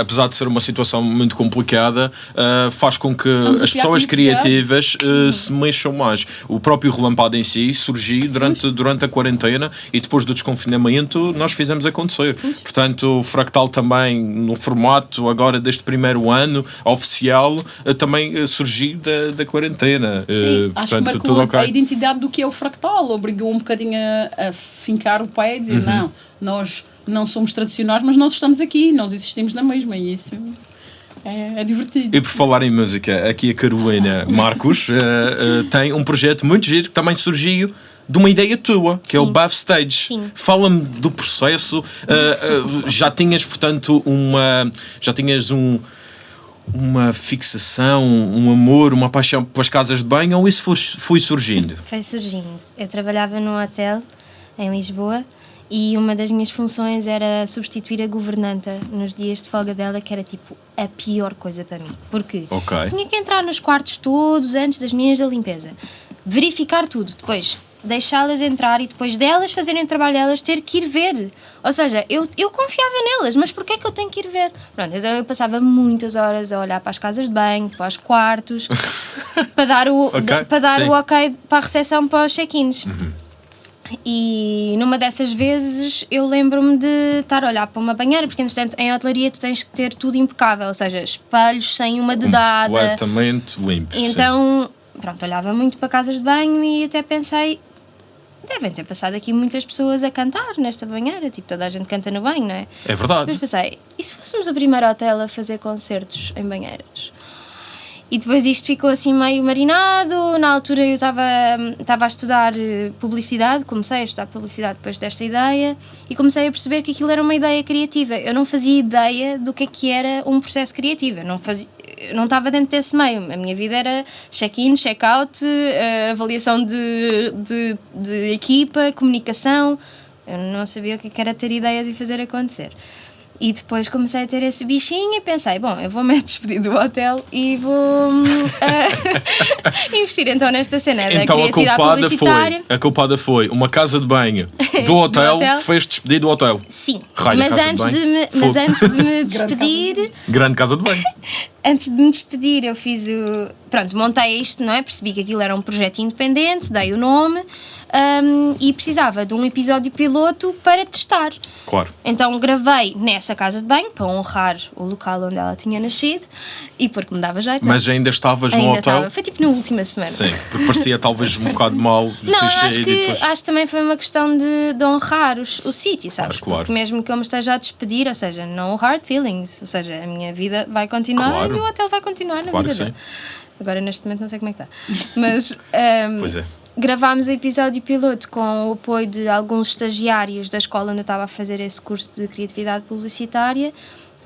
apesar de ser uma situação muito complicada, ah, faz com que as pessoas criativas ah, se mexam mais. O próprio Relampado em si surgiu durante, durante a quarentena e depois do desconfinamento nós fizemos acontecer. Portanto, o Fractal também, no formato agora deste primeiro ano oficial, ah, também surgiu da, da quarentena. Sim, Ah, acho que portanto, tudo a- ok. a identidade do que é o fractal, obrigou um bocadinho a, a fincar o pé e dizer: Uhum. não, nós não somos tradicionais, mas nós estamos aqui, nós existimos na mesma, e isso é, é divertido. E por falar em música, aqui a Carolina Marcos eh, eh, tem um projeto muito giro que também surgiu de uma ideia tua, que é o Sim. Backstage. Sim. Fala-me do processo. ah, já tinhas, portanto, uma. Já tinhas um. Uma fixação, um amor, uma paixão pelas casas de banho ou isso foi, foi surgindo? Foi surgindo. Eu trabalhava num hotel em Lisboa e uma das minhas funções era substituir a governanta nos dias de folga dela, que era tipo a pior coisa para mim. Porque Ok. tinha que entrar nos quartos todos antes das meninas da limpeza, verificar tudo, depois deixá-las entrar e depois delas fazerem o trabalho delas ter que ir ver. Ou seja, eu, eu confiava nelas, mas porquê é que eu tenho que ir ver? Pronto, então eu passava muitas horas a olhar para as casas de banho, para os quartos, para dar o, Ok, para dar sim. o ok para a recepção para os check-ins. E numa dessas vezes eu lembro-me de estar a olhar para uma banheira, porque entretanto em hotelaria tu tens que ter tudo impecável, ou seja, espelhos sem uma dedada. Completamente limpo. sim. Então, pronto, olhava muito para casas de banho e até pensei, devem ter passado aqui muitas pessoas a cantar nesta banheira, tipo toda a gente canta no banho, não é? É verdade. Depois pensei, e se fôssemos o primeiro hotel a fazer concertos em banheiras? E depois isto ficou assim meio marinado. Na altura eu estava estava a estudar eh, publicidade, comecei a estudar publicidade depois desta ideia e comecei a perceber que aquilo era uma ideia criativa. Eu não fazia ideia do que é que era um processo criativo. Eu não fazia não estava dentro desse meio. A minha vida era check-in, check-out, eh, avaliação de, de, de equipa, comunicação. Eu não sabia o que é que era ter ideias e fazer acontecer. E depois comecei a ter esse bichinho e pensei, bom, eu vou-me despedir do hotel e vou eh, investir então nesta cena da Então a culpada, publicitária. foi, a culpada foi uma casa de banho do hotel, hotel. que fez despedir do hotel. Sim, Raio, mas, de antes banho. de, me, mas antes de me despedir, Grande casa de banho. antes de me despedir, eu fiz o. Pronto, montei isto, não é? Percebi que aquilo era um projeto independente, dei o nome hum, e precisava de um episódio piloto para testar. Claro. Então gravei nessa casa de banho para honrar o local onde ela tinha nascido e porque me dava jeito. Mas ainda estavas não, no ainda hotel? estava. Foi tipo na última semana. Sim, porque parecia talvez um bocado mal de Não, acho que, depois... acho que também foi uma questão de, de honrar os, o sítio, sabes? Claro, claro. Porque mesmo que eu me esteja a despedir, ou seja, no hard feelings, ou seja, a minha vida vai continuar Claro. e o hotel vai continuar na Claro vida dele. Agora, neste momento, não sei como é que está. Mas ehm, Pois é. Gravámos o episódio piloto com o apoio de alguns estagiários da escola onde eu estava a fazer esse curso de criatividade publicitária.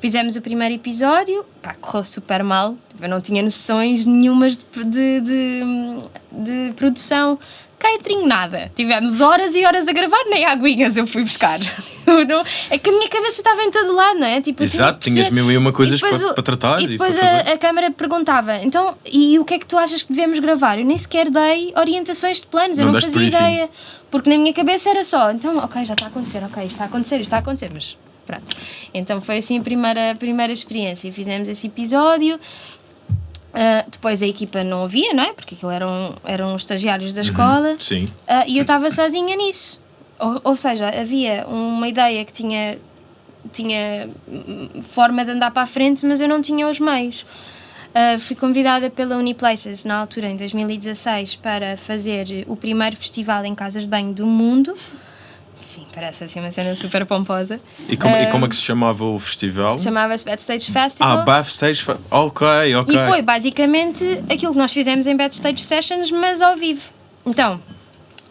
Fizemos o primeiro episódio, pá, correu super mal. Eu não tinha noções nenhumas de, de, de, de produção. Catering, nada. Tivemos horas e horas a gravar, nem aguinhas eu fui buscar. Eu não- é que a minha cabeça estava em todo lado, não é? Tipo, eu Exato, tinhas mil e uma coisas E para- o- para tratar E e depois para a, a câmara perguntava, então, e o que é que tu achas que devemos gravar? Eu nem sequer dei orientações de planos, eu Não não deste fazia briefing. ideia. Porque na minha cabeça era só, então, ok, já está a acontecer, ok, isto está a acontecer, isto está a acontecer, mas pronto. Então foi assim a primeira, a primeira experiência. Fizemos esse episódio. Ah, depois a equipa não havia, não é? Porque aquilo eram, eram os estagiários da escola. Sim. Ah, e eu estava sozinha nisso. Ou, ou seja, havia uma ideia que tinha, tinha hum, forma de andar para a frente, mas eu não tinha os meios. Ah, fui convidada pela Uniplaces, na altura, em 2016, para fazer o primeiro festival em casas de banho do mundo. Sim, parece assim uma cena super pomposa. E como, e Ah, como é que se chamava o festival? Chamava-se Backstage Festival. Ah, Backstage. Fe- Ok, ok. E foi basicamente aquilo que nós fizemos em Backstage Sessions, mas ao vivo. Então,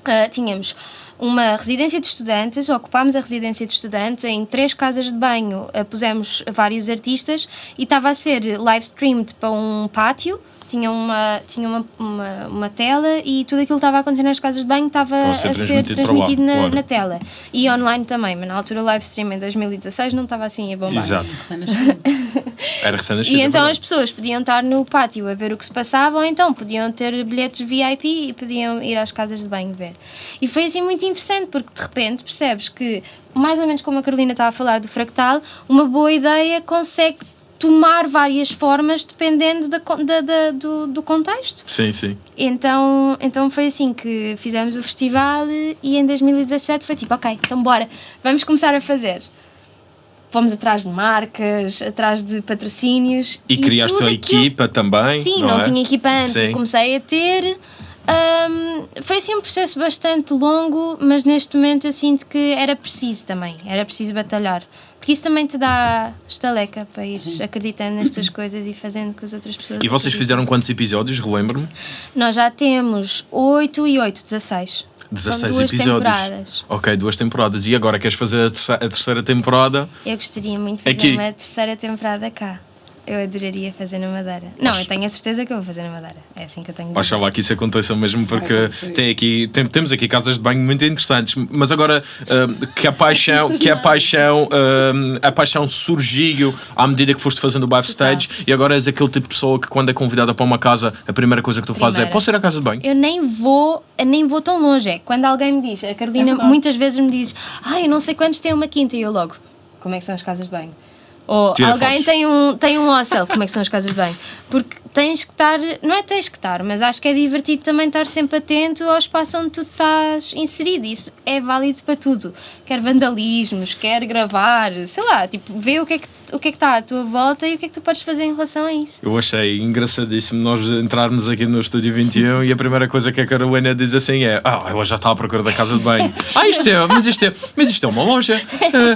ah, tínhamos uma residência de estudantes, ocupámos a residência de estudantes em três casas de banho, ah, pusemos vários artistas e estava a ser live streamed para um pátio. Tinha, uma, tinha uma, uma, uma tela e tudo aquilo que estava a acontecer nas casas de banho estava a ser transmitido lá, transmitido na, claro. na tela. E online também, mas na altura o live stream em 2016 não estava assim a bombar. Exato. Era recém-nascido. E é então as verdade. pessoas podiam estar no pátio a ver o que se passava, ou então podiam ter bilhetes VIP e podiam ir às casas de banho ver. E foi assim muito interessante, porque de repente percebes que, mais ou menos como a Carolina estava a falar do fractal, uma boa ideia consegue tomar várias formas dependendo da, da- da- do, do contexto. Sim, sim. Então, então foi assim que fizemos o festival e em 2017 foi tipo, ok, então bora, vamos começar a fazer. Fomos atrás de marcas, atrás de patrocínios. E, criaste tudo a aquilo- equipa também. Sim, não, não, é? tinha equipa antes Sim. e comecei a ter. Hum, foi assim um processo bastante longo, mas neste momento eu sinto que era preciso também, era preciso batalhar. Porque isso também te dá estaleca para ir acreditando nas tuas coisas e fazendo com as outras pessoas. E vocês fizeram quantos episódios? Relembro-me. Nós já temos 8 e 8, 16. 16 duas episódios. temporadas. Ok, duas temporadas. E agora queres fazer a terceira, a terceira temporada? Eu gostaria muito de fazer Aqui. uma terceira temporada cá. Eu adoraria fazer na Madeira. Não, eu tenho a certeza que eu vou fazer na Madeira. É assim que eu tenho. Oxalá que isso aconteça mesmo, porque tem aqui, tem- temos aqui casas de banho muito interessantes, mas agora ah, que a paixão, que a paixão, ah, a paixão surgiu à medida que foste fazendo o backstage e agora és aquele tipo de pessoa que quando é convidada para uma casa, a primeira coisa que tu fazes é posso ir à casa de banho? Eu nem vou, nem vou tão longe. É quando alguém me diz, a Carolina É muitas vezes me diz, ah, eu não sei quantos têm uma quinta, e eu logo, como é que são as casas de banho? Ou Tira alguém fotos. tem um, tem um hostel, como é que são as casas de banho? Porque tens que estar, não é tens que estar, mas acho que é divertido também estar sempre atento ao espaço onde tu estás inserido. Isso é válido para tudo. Quer vandalismos, quer gravar, sei lá, tipo, vê o que é que o que é que está à tua volta e o que é que tu podes fazer em relação a isso. Eu achei engraçadíssimo nós entrarmos aqui no Estúdio 21 e a primeira coisa que a Carolina diz assim é Ah, ela já está à procura da casa de banho. ah, isto é, mas isto é, mas isto é uma loja.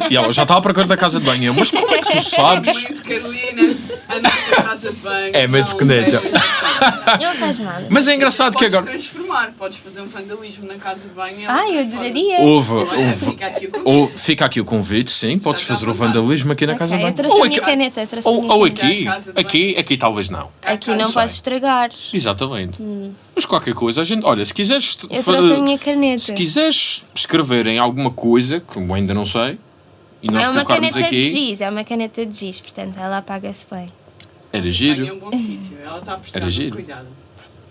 E ela já está à procura da casa de banho. Eu, mas como é que tu sabes? Muito Carolina, anda casa de banho. É meio não, pequeneta. é- Não faz mal. Mas é engraçado que Podes agora. transformar, podes fazer um vandalismo na casa de banho. Ai, eu adoraria. Houve, houve, fica aqui o convite. ou, fica aqui o convite, sim, podes está fazer o vandalismo aqui na casa de eu banho. trouxe Ou a minha aqui, caneta, eu trouxe a ou, minha ou aqui, de aqui, aqui talvez não. Aqui Não posso estragar. Exatamente. Mas qualquer coisa, a gente, olha, se quiseres Eu fa- trouxe a minha caneta. se quiseres escrever em alguma coisa, que eu ainda não sei, e nós É uma caneta de aqui, giz, é uma caneta de giz, portanto ela apaga-se bem. Era Banho É giro. um bom sítio. Ela está a precisar Era de giro. cuidado.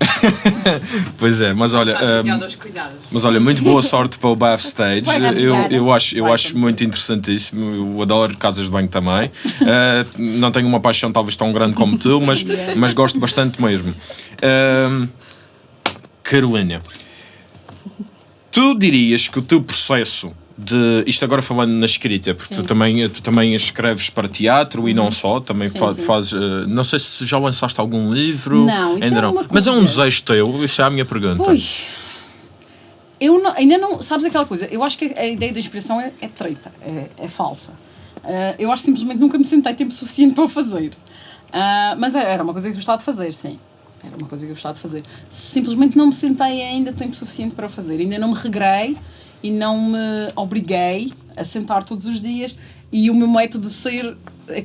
Pois é, mas olha, aos cuidados. mas olha, muito boa sorte para o backstage. Dar Eu, eu acho, eu acho muito interessantíssimo. Eu adoro casas de banho também. Uh, não tenho uma paixão talvez tão grande como tu, mas, mas gosto bastante mesmo. Um, Carolina, tu dirias que o teu processo de. Isto agora falando na escrita, porque tu também, tu também escreves para teatro e não só, também Sim, fa- sim. fazes. uh, não sei se já lançaste algum livro. Não, isso ainda é não. Mas é um desejo teu, isso é a minha pergunta. Ui. Eu não- ainda não. Sabes aquela coisa? Eu acho que a ideia da inspiração é, é treta, é, é falsa. Ah, eu acho que simplesmente nunca me sentei tempo suficiente para o fazer. Ah, mas era uma coisa que eu gostava de fazer, sim. Era uma coisa que eu gostava de fazer. Simplesmente não me sentei ainda tempo suficiente para o fazer. Ainda não me regrei e não me obriguei a sentar todos os dias. E o meu método de ser.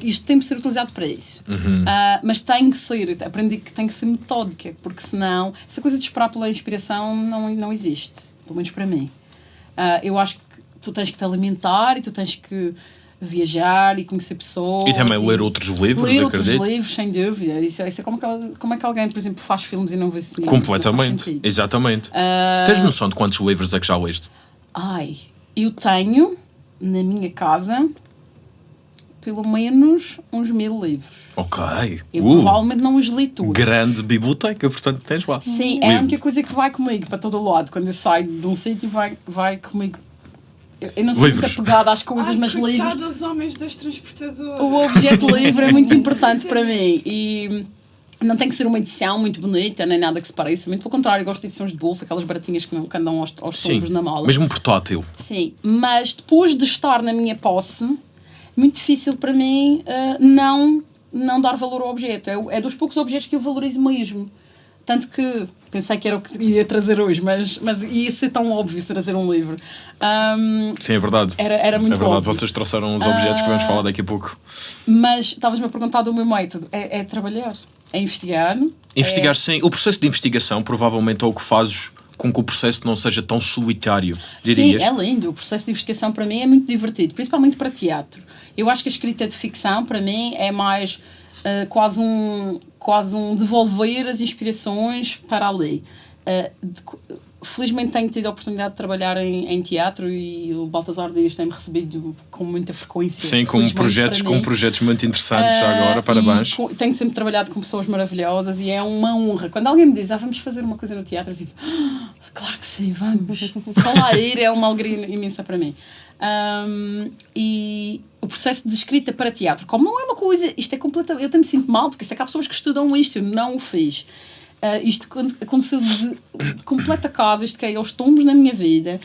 Isto tem que ser utilizado para isso. Ah, mas tem que ser. Aprendi que tem que ser metódica, porque senão. Essa coisa de esperar pela inspiração não, não existe. Pelo menos para mim. Ah, eu acho que tu tens que te alimentar e tu tens que viajar e conhecer pessoas. E também ler outros livros, Ler outros acredito. livros, sem dúvida. Isso, isso é como, que, como é que alguém, por exemplo, faz filmes e não vê cinema. Completamente, exatamente. Ah, Tens noção de quantos livros é que já leste? Ai, eu tenho na minha casa pelo menos uns mil livros. Ok. Eu Uh, provavelmente não os li todos. grande biblioteca, portanto tens lá. Sim, é a Livro. única coisa que vai comigo para todo o lado. Quando eu saio de um sítio, vai, vai comigo. Eu, eu não sou Livros. muito apegada às coisas, Ai, mas livros. dos homens das transportadoras. O objeto livre é muito importante para mim. E não tem que ser uma edição muito bonita, nem nada que se pareça. Muito pelo contrário, eu gosto de edições de bolsa, aquelas baratinhas que, não, que andam aos, aos sombros na mala. mesmo portátil. Sim, mas depois de estar na minha posse, muito difícil para mim ah, não, não dar valor ao objeto. É, é dos poucos objetos que eu valorizo mesmo. Tanto que pensei que era o que ia trazer hoje, mas, mas ia ser tão óbvio trazer um livro. Ahm, Sim, é verdade. Era- era muito É verdade, óbvio. vocês trouxeram os objetos que vamos Ah. falar daqui a pouco. mas estavas-me a perguntar do meu método. É, é trabalhar, é investigar. Investigar, sim. O processo de investigação provavelmente é o que faz com que o processo não seja tão solitário, dirias? Sim, é lindo. O processo de investigação para mim é muito divertido, principalmente para teatro. Eu acho que a escrita de ficção para mim é mais ah, quase, um, quase um devolver as inspirações para ali. Ah, de felizmente tenho tido a oportunidade de trabalhar em, em teatro e o Baltasar Dias tem-me recebido com muita frequência. Sim, com projetos, com projetos muito interessantes já Ah, agora, parabéns. com- tenho sempre trabalhado com pessoas maravilhosas e é uma honra. Quando alguém me diz, ah, vamos fazer uma coisa no teatro, eu digo, "Ah, claro que sim, vamos. Só lá ir é uma alegria imensa para mim. Ahm, e o processo de escrita para teatro, como não é uma coisa, isto é completamente. Eu até me sinto mal, porque sei que há pessoas que estudam isto, eu não o fiz. Ah, isto aconteceu de, completa casa, isto caiu aos tombos na minha vida.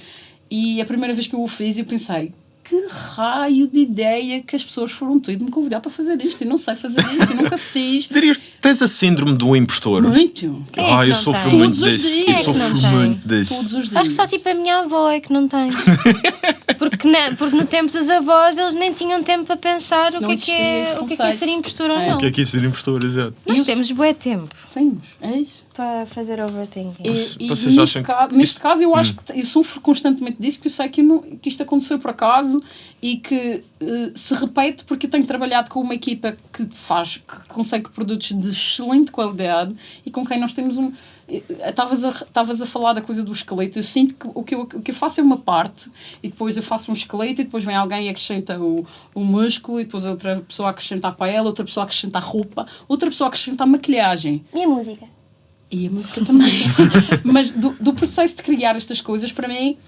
E a primeira vez que eu o fiz, eu pensei, que raio de ideia que as pessoas foram ter de me convidar para fazer isto? Eu não sei fazer isto, eu nunca fiz. Dirias, tens a síndrome do impostor? Muito. Quem é ah, que eu não sofro tem? muito Todos os disso. dias. Eu é sofro muito disso. Todos os dias. Acho que só tipo a minha avó é que não tem. Porque, na- porque no tempo dos avós eles nem tinham tempo para pensar o que, é que, existia é, o que é que é ser impostor ou É. não. O que é que é ser impostor, exato? Nós temos bué tempo Temos, é isso. para fazer overthinking. E, e vocês neste, acham neste caso eu acho que eu sofro constantemente disso, que eu sei que, eu não- que isto aconteceu por acaso e que eh, se repete porque eu tenho trabalhado com uma equipa que faz, que consegue produtos de excelente qualidade e com quem nós temos um. eh, Estavas a, a falar da coisa do esqueleto. Eu sinto que o que eu, o que eu faço é uma parte e depois eu faço um esqueleto e depois vem alguém e acrescenta o, o músculo e depois outra pessoa acrescenta a paella, outra pessoa acrescenta a roupa, outra pessoa acrescenta a maquilhagem. E a música? E a música também. Mas do, do processo de criar estas coisas, para mim,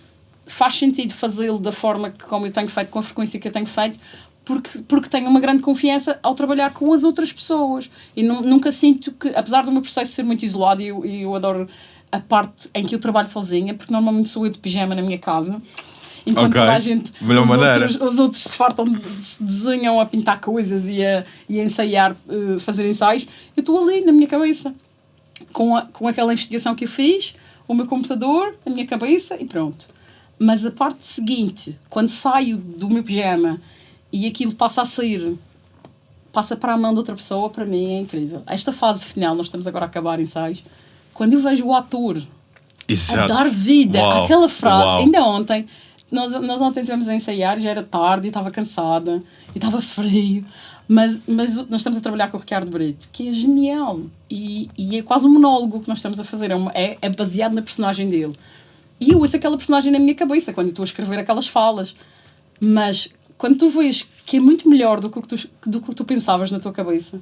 faz sentido fazê-lo da forma que, como eu tenho feito, com a frequência que eu tenho feito, porque, porque tenho uma grande confiança ao trabalhar com as outras pessoas. E nu- nunca sinto que, apesar do meu processo ser muito isolado, e eu, eu adoro a parte em que eu trabalho sozinha, porque normalmente sou eu de pijama na minha casa. Enquanto Ok. toda a gente, Melhor os, maneira. outros, os outros se fartam, se desenham a pintar coisas e a, e a ensaiar, eh, fazer ensaios, eu estou ali na minha cabeça com, a, com aquela investigação que eu fiz, o meu computador, a minha cabeça e pronto. Mas a parte seguinte, quando saio do meu pijama e aquilo passa a sair, passa para a mão de outra pessoa, para mim é incrível. Esta fase final, nós estamos agora a acabar ensaios, quando eu vejo o ator a Exato. dar vida Uau, àquela frase. uau. Ainda ontem, nós, nós ontem estivemos a ensaiar, já era tarde, estava cansada, e estava frio, mas, mas nós estamos a trabalhar com o Ricardo Brito, que é genial, e, e é quase um monólogo que nós estamos a fazer, é, uma- é, é baseado na personagem dele. E eu ouço aquela personagem na minha cabeça, quando eu estou a escrever aquelas falas, mas quando tu vês que é muito melhor do que o que tu, do que tu pensavas na tua cabeça,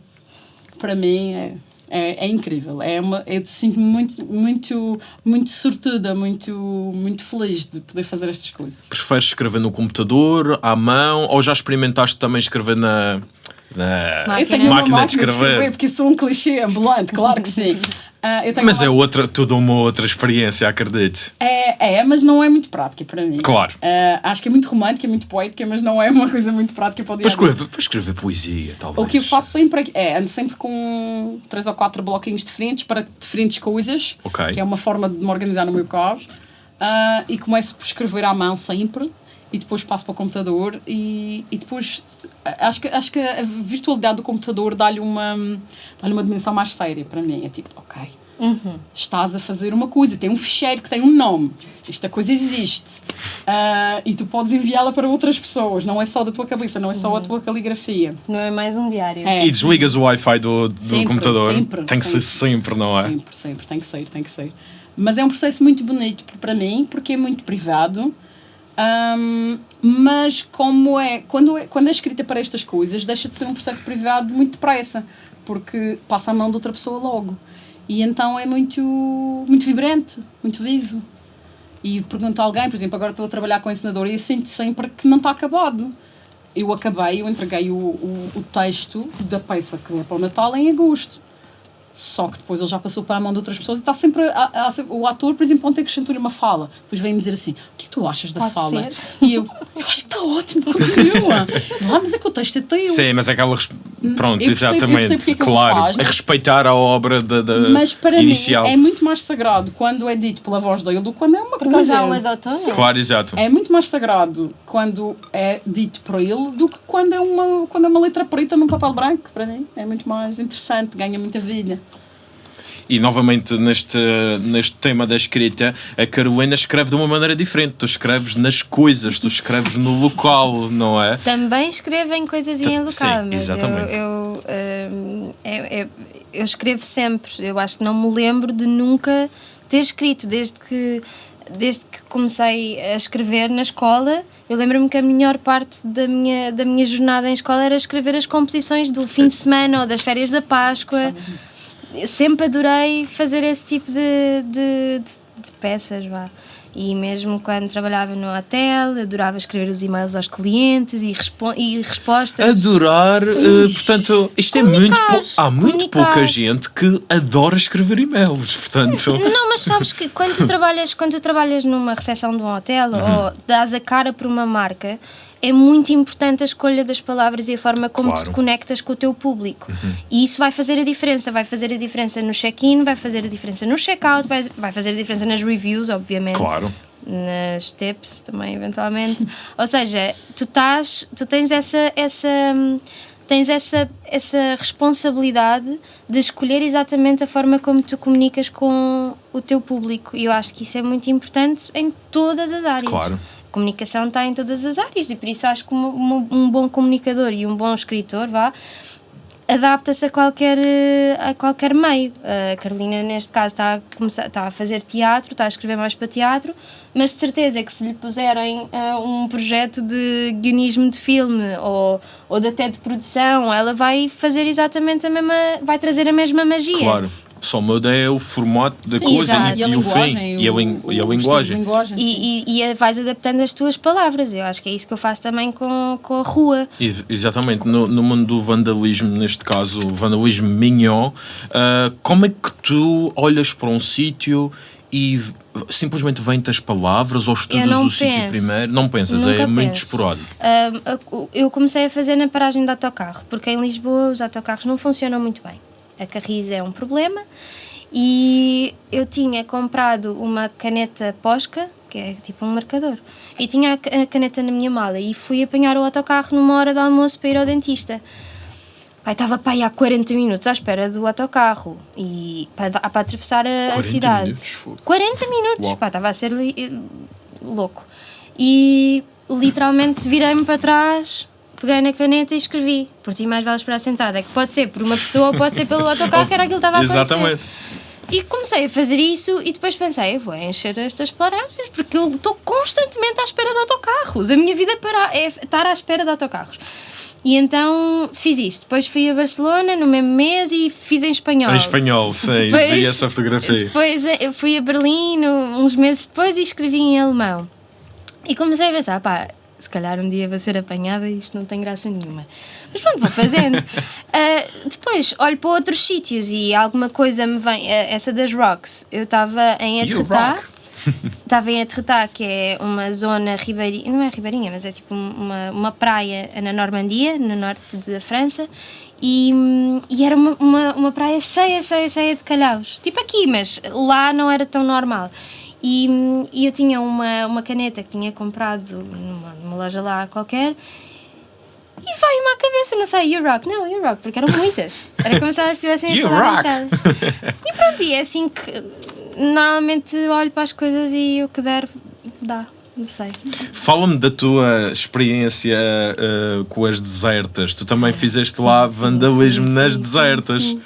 para mim é, é, é incrível. É uma, eu sinto-me muito, muito, muito sortuda, muito, muito feliz de poder fazer estas coisas. Preferes escrever no computador, à mão, ou já experimentaste também escrever na, na Máquina. Eu tenho uma máquina máquina de escrever? porque sou um clichê ambulante, claro que sim. Tenho Mas uma- é outra, toda uma outra experiência, acredito. É, é, mas não é muito prática para mim. Claro. Ah, acho que é muito romântica, é muito poética, mas não é uma coisa muito prática para o dia Para escrever, para escrever poesia, talvez. O que eu faço sempre é, é, ando sempre com três ou quatro bloquinhos diferentes para diferentes coisas, Ok. que é uma forma de me organizar no meu caos, Ah, e começo por escrever à mão sempre, e depois passo para o computador, e, e depois acho que, acho que a virtualidade do computador dá-lhe uma, dá-lhe uma dimensão mais séria para mim. É tipo, ok, estás a fazer uma coisa, tem um ficheiro que tem um nome, esta coisa existe, Ah, e tu podes enviá-la para outras pessoas, não é só da tua cabeça, não é só a tua caligrafia. Não é mais um diário. É. E desligas o Wi-Fi do, do Sempre, computador. sempre, Tem que ser sempre, não é? Sempre, sempre, tem que ser, tem que ser. Mas é um processo muito bonito para mim, porque é muito privado. Ahm, mas como é quando, é, quando é escrita para estas coisas, deixa de ser um processo privado muito depressa, porque passa a mão de outra pessoa logo. E então é muito, muito vibrante, muito vivo. E pergunto a alguém, por exemplo, agora estou a trabalhar com a ensinadora e eu sinto sempre que não está acabado. Eu acabei, eu entreguei o, o, o texto da peça que é para o Natal em agosto. Só que depois ele já passou para a mão de outras pessoas e está sempre. a- a- o ator, por exemplo, ontem acrescentou-lhe uma fala. Depois vem-me dizer assim: o que é que tu achas da Pode fala? ser. E eu, eu acho que está ótimo, continua. ah, mas é que o texto é teu. Sim, mas é aquela. Pronto, Eu eu exatamente. percebo é claro. faz, é mas- respeitar a obra da, da Mas para inicial. mim é muito mais sagrado quando é dito pela voz dele do que quando é uma coisa. um é de outono. Claro, exato. É muito mais sagrado quando é dito por ele do que quando é uma, quando é uma letra preta num papel branco, para mim. É muito mais interessante, ganha muita vida. E novamente neste, neste tema da escrita, a Carolina escreve de uma maneira diferente. Tu escreves nas coisas, tu escreves no local, não é? Também escrevem coisas em Sim, local, mas eu, exatamente. eu, hum, é- é- eu escrevo sempre. Eu acho que não me lembro de nunca ter escrito, desde que, desde que comecei a escrever na escola. Eu lembro-me que a melhor parte da minha, da minha jornada em escola era escrever as composições do fim de semana ou das férias da Páscoa. Sempre adorei fazer esse tipo de, de, de- de peças, vá. E mesmo quando trabalhava no hotel, adorava escrever os e-mails aos clientes e, respo e respostas. Adorar, eh, portanto, isto é muito. Há muito comunicar. pouca gente que adora escrever e-mails, portanto. Não, mas sabes que quando tu trabalhas, quando tu trabalhas numa recepção de um hotel ou dás a cara por uma marca, é muito importante a escolha das palavras e a forma como tu Claro. te conectas com o teu público. E isso vai fazer a diferença. Vai fazer a diferença no check-in, vai fazer a diferença no check-out, vai, vai fazer a diferença nas reviews, obviamente. Claro. Nas tips também, eventualmente. Ou seja, tu, estás, tu tens essa. essa Tens essa, essa responsabilidade de escolher exatamente a forma como tu comunicas com o teu público. E eu acho que isso é muito importante em todas as áreas. Claro. Comunicação está em todas as áreas e por isso acho que uma- um bom comunicador e um bom escritor vá adapta-se a qualquer eh, a qualquer meio. A Carolina neste caso está a começar está a fazer teatro, está a escrever mais para teatro, mas de certeza que se lhe puserem eh, um projeto de guionismo de filme ou ou até de produção, ela vai fazer exatamente a mesma, vai trazer a mesma magia. Claro. Só muda é o formato da Sim, coisa exato. e, a e o fim. E a, lin- e a o linguagem. E, e, e vais adaptando as tuas palavras. Eu acho que é isso que eu faço também com, com a rua. Ex- Exatamente, no, no mundo do vandalismo, neste caso, o vandalismo mignon, ah, como é que tu olhas para um sítio e simplesmente vêm-te as palavras ou estudas o sítio primeiro? Não pensas, Nunca é muito penso. esporádico. Um, a- eu comecei a fazer na paragem de autocarro, porque em Lisboa os autocarros não funcionam muito bem. A carris é um problema e eu tinha comprado uma caneta Posca, que é tipo um marcador, e tinha a ca- a caneta na minha mala e fui apanhar o autocarro numa hora de almoço para ir ao dentista. Pai, estava para aí há 40 minutos à espera do autocarro e para, para atravessar a, a 40 cidade. minutos, fogo. 40 minutos, Uau. pá, estava a ser li- louco. E literalmente virei-me para trás, peguei na caneta e escrevi. Por ti mais vale esperar sentada. É que pode ser por uma pessoa ou pode ser pelo autocarro, que era aquilo que estava a acontecer. Exatamente. E comecei a fazer isso e depois pensei, eu vou encher estas paragens porque eu estou constantemente à espera de autocarros. A minha vida para, é estar à espera de autocarros. E então fiz isso. Depois fui a Barcelona no mesmo mês e fiz em espanhol. Em espanhol, sim, Depois- vi essa fotografia. Depois eh, eu fui a Berlim uns meses depois e escrevi em alemão. E comecei a pensar, pá, se calhar um dia vou ser apanhada e isto não tem graça nenhuma. Mas pronto, vou fazendo. Ah, depois olho para outros sítios e alguma coisa me vem. ah, essa das Rocks, eu estava em rock. Estava em Etretat, que é uma zona ribeirinha, não é ribeirinha, mas é tipo uma, uma praia na Normandia, no norte da França, e, e era uma, uma, uma praia cheia, cheia, cheia de calhaus. Tipo aqui, mas lá não era tão normal. E, e eu tinha uma, uma caneta que tinha comprado numa, numa loja lá qualquer, e veio-me à cabeça, não sei, You Rock. Não, You Rock, porque eram muitas. Era como se elas estivessem a falar. E pronto, e é assim que normalmente olho para as coisas e o que der, dá. Não sei. Fala-me da tua experiência ah, com as desertas. Tu também fizeste lá sim, vandalismo sim, nas sim, desertas. sim, sim.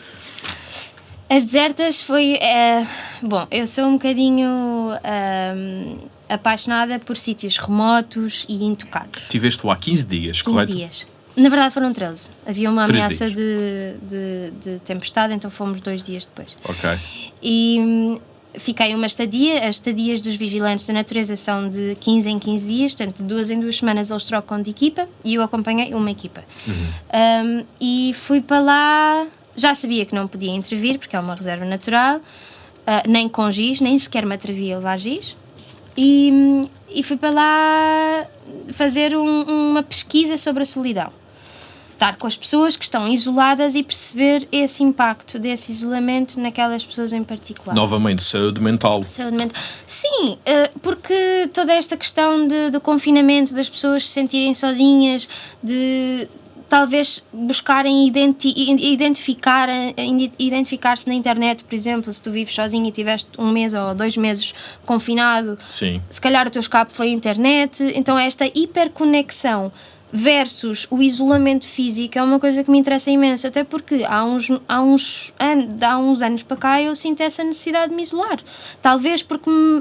As desertas foi. eh, bom, eu sou um bocadinho ahm, apaixonada por sítios remotos e intocados. Tiveste lá 15 dias, 15 correto? dias. Na verdade foram 13. Havia uma 13 ameaça de, de, de tempestade, então fomos dois dias depois. Ok. E hum, fiquei uma estadia. As estadias dos vigilantes da natureza são de 15 em 15 dias, portanto, de duas em duas semanas eles trocam de equipa e eu acompanhei uma equipa. Um, e fui para lá, já sabia que não podia intervir, porque é uma reserva natural, ah, nem com giz, nem sequer me atrevia a levar giz. E, e fui para lá fazer um- uma pesquisa sobre a solidão estar com as pessoas que estão isoladas e perceber esse impacto desse isolamento naquelas pessoas em particular. Novamente, saúde mental. Saúde mental. Sim, eh, porque toda esta questão de, do confinamento, das pessoas se sentirem sozinhas, de talvez buscarem identi identificar, eh, identificar-se na internet, por exemplo, se tu vives sozinho e tiveste um mês ou dois meses confinado, Sim. se calhar o teu escape foi a internet, então esta hiperconexão versus o isolamento físico é uma coisa que me interessa imenso, até porque há uns, há uns, an há uns anos para cá eu sinto essa necessidade de me isolar. Talvez porque me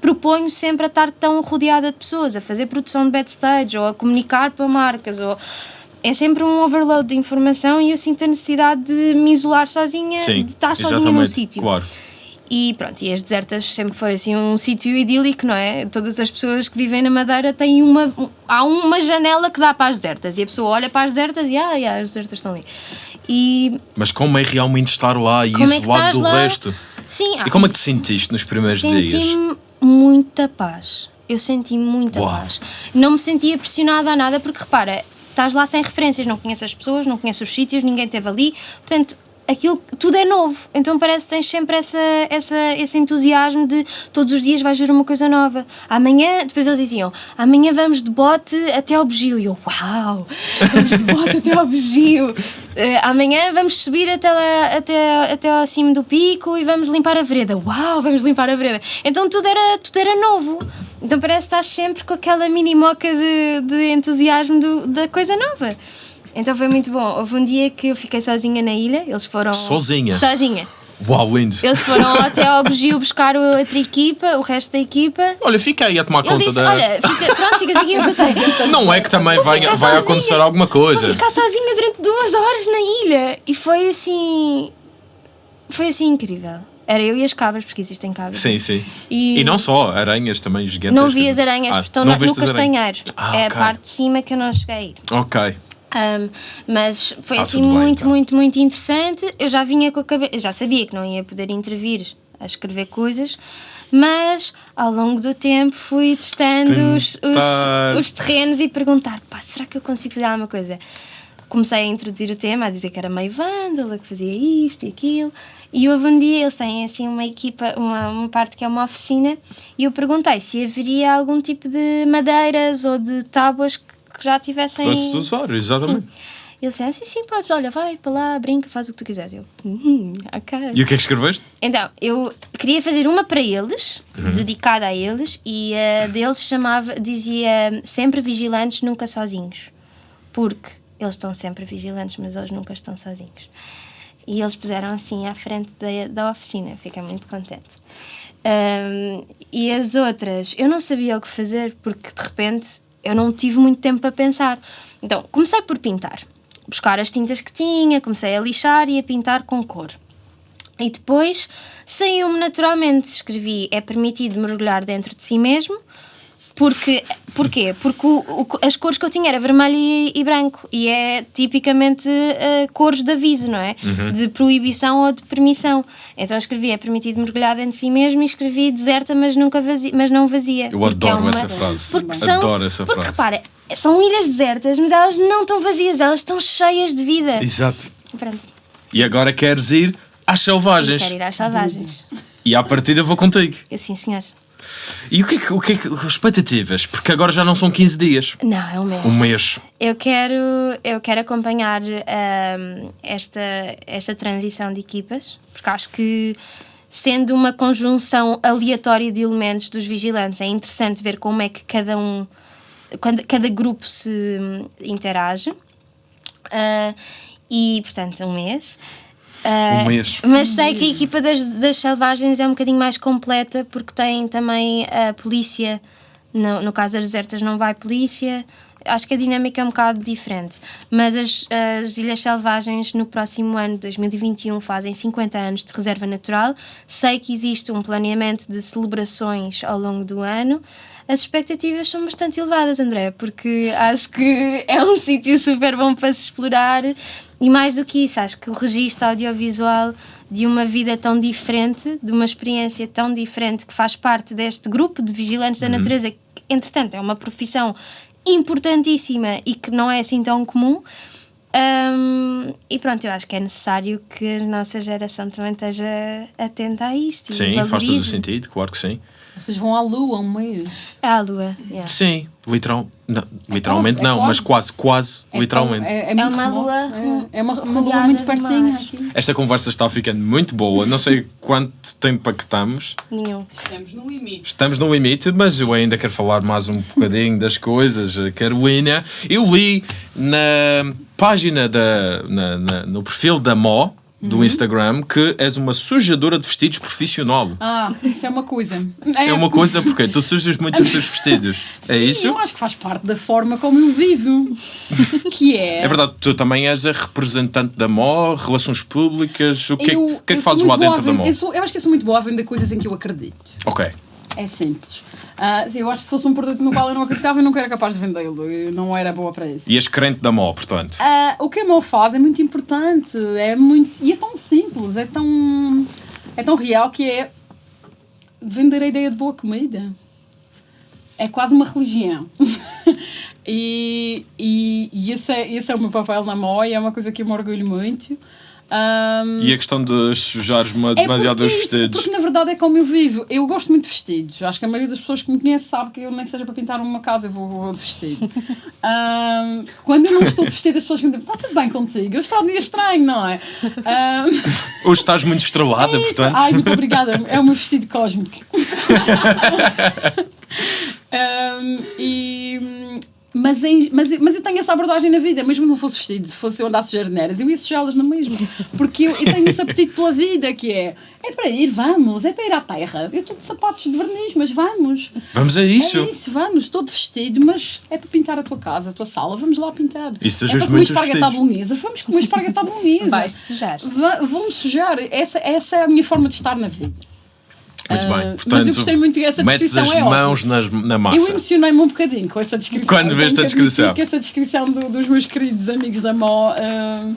proponho sempre a estar tão rodeada de pessoas, a fazer produção de backstage ou a comunicar para marcas ou é sempre um overload de informação e eu sinto a necessidade de me isolar sozinha, Sim. de estar sozinha num sítio. Claro. E pronto, e as desertas sempre foram assim um sítio idílico, não é? Todas as pessoas que vivem na Madeira têm uma. um- há uma janela que dá para as desertas e a pessoa olha para as desertas e ah, as desertas estão ali. E Mas como é realmente estar lá e é isolado estás do lá? resto? Sim, E como é que te sentiste nos primeiros dias? Senti-me muita paz. eu senti muita Uau. paz. Não me sentia pressionada a nada, porque repara, estás lá sem referências, não conheces as pessoas, não conheces os sítios, ninguém esteve ali, portanto. Aquilo, tudo é novo, então parece que tens sempre essa, essa, esse entusiasmo de todos os dias vais ver uma coisa nova. Amanhã, depois eles diziam, amanhã vamos de bote até ao Bugio. E eu, uau, vamos de bote até ao Bugio. Eh, amanhã vamos subir até, lá, até, até ao cimo do pico e vamos limpar a vereda. Uau, vamos limpar a vereda. Então tudo era, tudo era novo. Então parece que estás sempre com aquela mini moca de, de entusiasmo do- da coisa nova. Então foi muito bom. Houve um dia que eu fiquei sozinha na ilha, eles foram. Sozinha? Sozinha. Uau, lindo. Eles foram até ao Bugio buscar outra equipa, o resto da equipa. Olha, fica aí a tomar Ele conta disse: da. Olha, fica, pronto, ficas aqui. Eu pensei: Não é que também Vou vai, vai sozinha. acontecer alguma Vou coisa. ficar sozinha durante duas horas na ilha. E foi assim. Foi assim incrível. Era eu e as cabras, porque existem cabras. Sim, sim. E- E, não só, aranhas também gigantes. Não vi as aranhas, porque estão no castanheiro. Ah, é ok. a parte de cima que eu não cheguei a ir. Ok. Um, mas foi Tá assim bem, muito, então. muito, muito interessante. Eu já vinha com a cabeça, já sabia que não ia poder intervir a escrever coisas, mas ao longo do tempo fui testando os, os, os terrenos e perguntar: pá, será que eu consigo fazer alguma coisa? Comecei a introduzir o tema, a dizer que era meio vândala, que fazia isto e aquilo. E houve um dia, eles têm assim uma equipa, uma, uma parte que é uma oficina, e eu perguntei se haveria algum tipo de madeiras ou de tábuas que, que já tivessem. Se usar, exatamente. Sim. Eles disseram, sim, sim, podes, olha, vai para lá, brinca, faz o que tu quiseres. Eu, uhum, ok. E o que é que escreveste? Então, eu queria fazer uma para eles, Uhum. dedicada a eles, e a deles chamava, dizia sempre vigilantes, nunca sozinhos. Porque eles estão sempre vigilantes, mas eles nunca estão sozinhos. E eles puseram assim à frente da, da oficina, fiquei muito contente. Ahm, e as outras, eu não sabia o que fazer, porque de repente eu não tive muito tempo para pensar. Então, comecei por pintar. Buscar as tintas que tinha, comecei a lixar e a pintar com cor. E depois saiu-me naturalmente. Escrevi: é permitido mergulhar dentro de si mesmo. Porque, porquê? Porque o- o- as cores que eu tinha era vermelho e, e branco. E é tipicamente eh, cores de aviso, não é? De proibição ou de permissão. Então escrevi: é permitido mergulhar dentro de si mesmo. E escrevi: deserta, mas, nunca vazia, mas não vazia. Eu Porque é adoro uma- essa frase. Porque são, Adoro essa porque frase. repara, são ilhas desertas, mas elas não estão vazias, elas estão cheias de vida. Exato. Pronto. E agora queres ir às selvagens. quero ir às selvagens. E à partida vou contigo. Eu, sim, senhor. E o que é que, o que, é que expectativas? Porque agora já não são 15 dias. Não, é um mês. Um mês. Eu quero, eu quero acompanhar ahm, esta, esta transição de equipas, porque acho que, sendo uma conjunção aleatória de elementos dos vigilantes, é interessante ver como é que cada um, quando, cada grupo se interage. Ah, e, portanto, um mês. Ah, Um mês. Mas sei que a equipa das, das selvagens é um bocadinho mais completa porque tem também a polícia. No, no caso das desertas não vai polícia. Acho que a dinâmica é um bocado diferente. Mas as, as Ilhas Selvagens no próximo ano, 2021, fazem 50 anos de reserva natural. Sei que existe um planeamento de celebrações ao longo do ano. As expectativas são bastante elevadas, André, porque acho que é um sítio super bom para se explorar e mais do que isso, acho que o registro audiovisual de uma vida tão diferente, de uma experiência tão diferente que faz parte deste grupo de vigilantes da natureza, que entretanto é uma profissão importantíssima e que não é assim tão comum. Hum, e pronto, eu acho que é necessário que a nossa geração também esteja atenta a isto. e Sim, faz todo o sentido, claro que sim. Vocês vão à lua um mês. À lua, yeah. Sim, literal, não, literalmente quase, é não, mas quase. quase, quase, literalmente. É, É muito uma remoto, lua É, é uma, uma lua muito pertinho aqui. Esta conversa está ficando muito boa. Não sei quanto tempo é que estamos. Nenhum. Estamos no limite. Estamos no limite, mas eu ainda quero falar mais um bocadinho das coisas. Carolina, eu li na página, da, na- na- no perfil da Mó, do Instagram, que és uma sujadora de vestidos profissional. Ah, isso é uma coisa. É uma coisa porque tu sujas muito os teus vestidos. É Sim, isso? Eu acho que faz parte da forma como eu vivo. que é. É verdade, tu também és a representante da MO, relações públicas, o que, é- eu, o que é que fazes lá dentro da vender- MO? Eu, sou- eu acho que eu sou muito boa a vender coisas em que eu acredito. Ok. É simples. Ah, eu acho que se fosse um produto no qual eu não acreditava, eu nunca era capaz de vendê-lo. Eu não era boa para isso. E és crente da MO, portanto. Ah, o que a Mo faz é muito importante, é muito e é tão simples, é tão é tão real que é vender a ideia de boa comida. é quase uma religião. e e, e esse, é, esse é o meu papel na MOI, é uma coisa que eu me orgulho muito. Ahm, E a questão de sujares-me é demasiado os porque, isso- vestidos. porque na verdade é como eu vivo. Eu gosto muito de vestidos. Acho que a maioria das pessoas que me conhece sabe que eu nem seja para pintar uma casa, eu vou, vou de vestido. Ahm, quando eu não estou de vestido, as pessoas me dizem: está tudo bem contigo? Hoje está um dia estranho, não é? Ahm, Hoje estás muito estrelada, é portanto. Ai, muito obrigada. É o meu vestido cósmico. Ahm, e, mas, em- mas, eu- mas eu tenho essa abordagem na vida, mesmo que não fosse vestido, se fosse eu andasse jardineiras, eu ia sujá-las na mesma. Porque eu, eu tenho esse apetite pela vida, que é é para ir, vamos, é para ir à terra. Eu estou de sapatos de verniz, mas vamos. Vamos a isso. É isso, vamos, estou de vestido, mas é para pintar a tua casa, a tua sala, vamos lá pintar. E é para comer esparguete à bolonhesa, vamos comer esparguete à bolonhesa. Vais sujar. Va- Vou-me sujar. Essa, essa é a minha forma de estar na vida. Muito Ah, bem. mas Portanto, eu gostei muito dessa metes descrição, as é mãos nas, na Eu massa. emocionei-me um bocadinho com essa descrição. Quando Eu a que admitir descrição. Que essa descrição do- dos meus queridos amigos da Mó ah,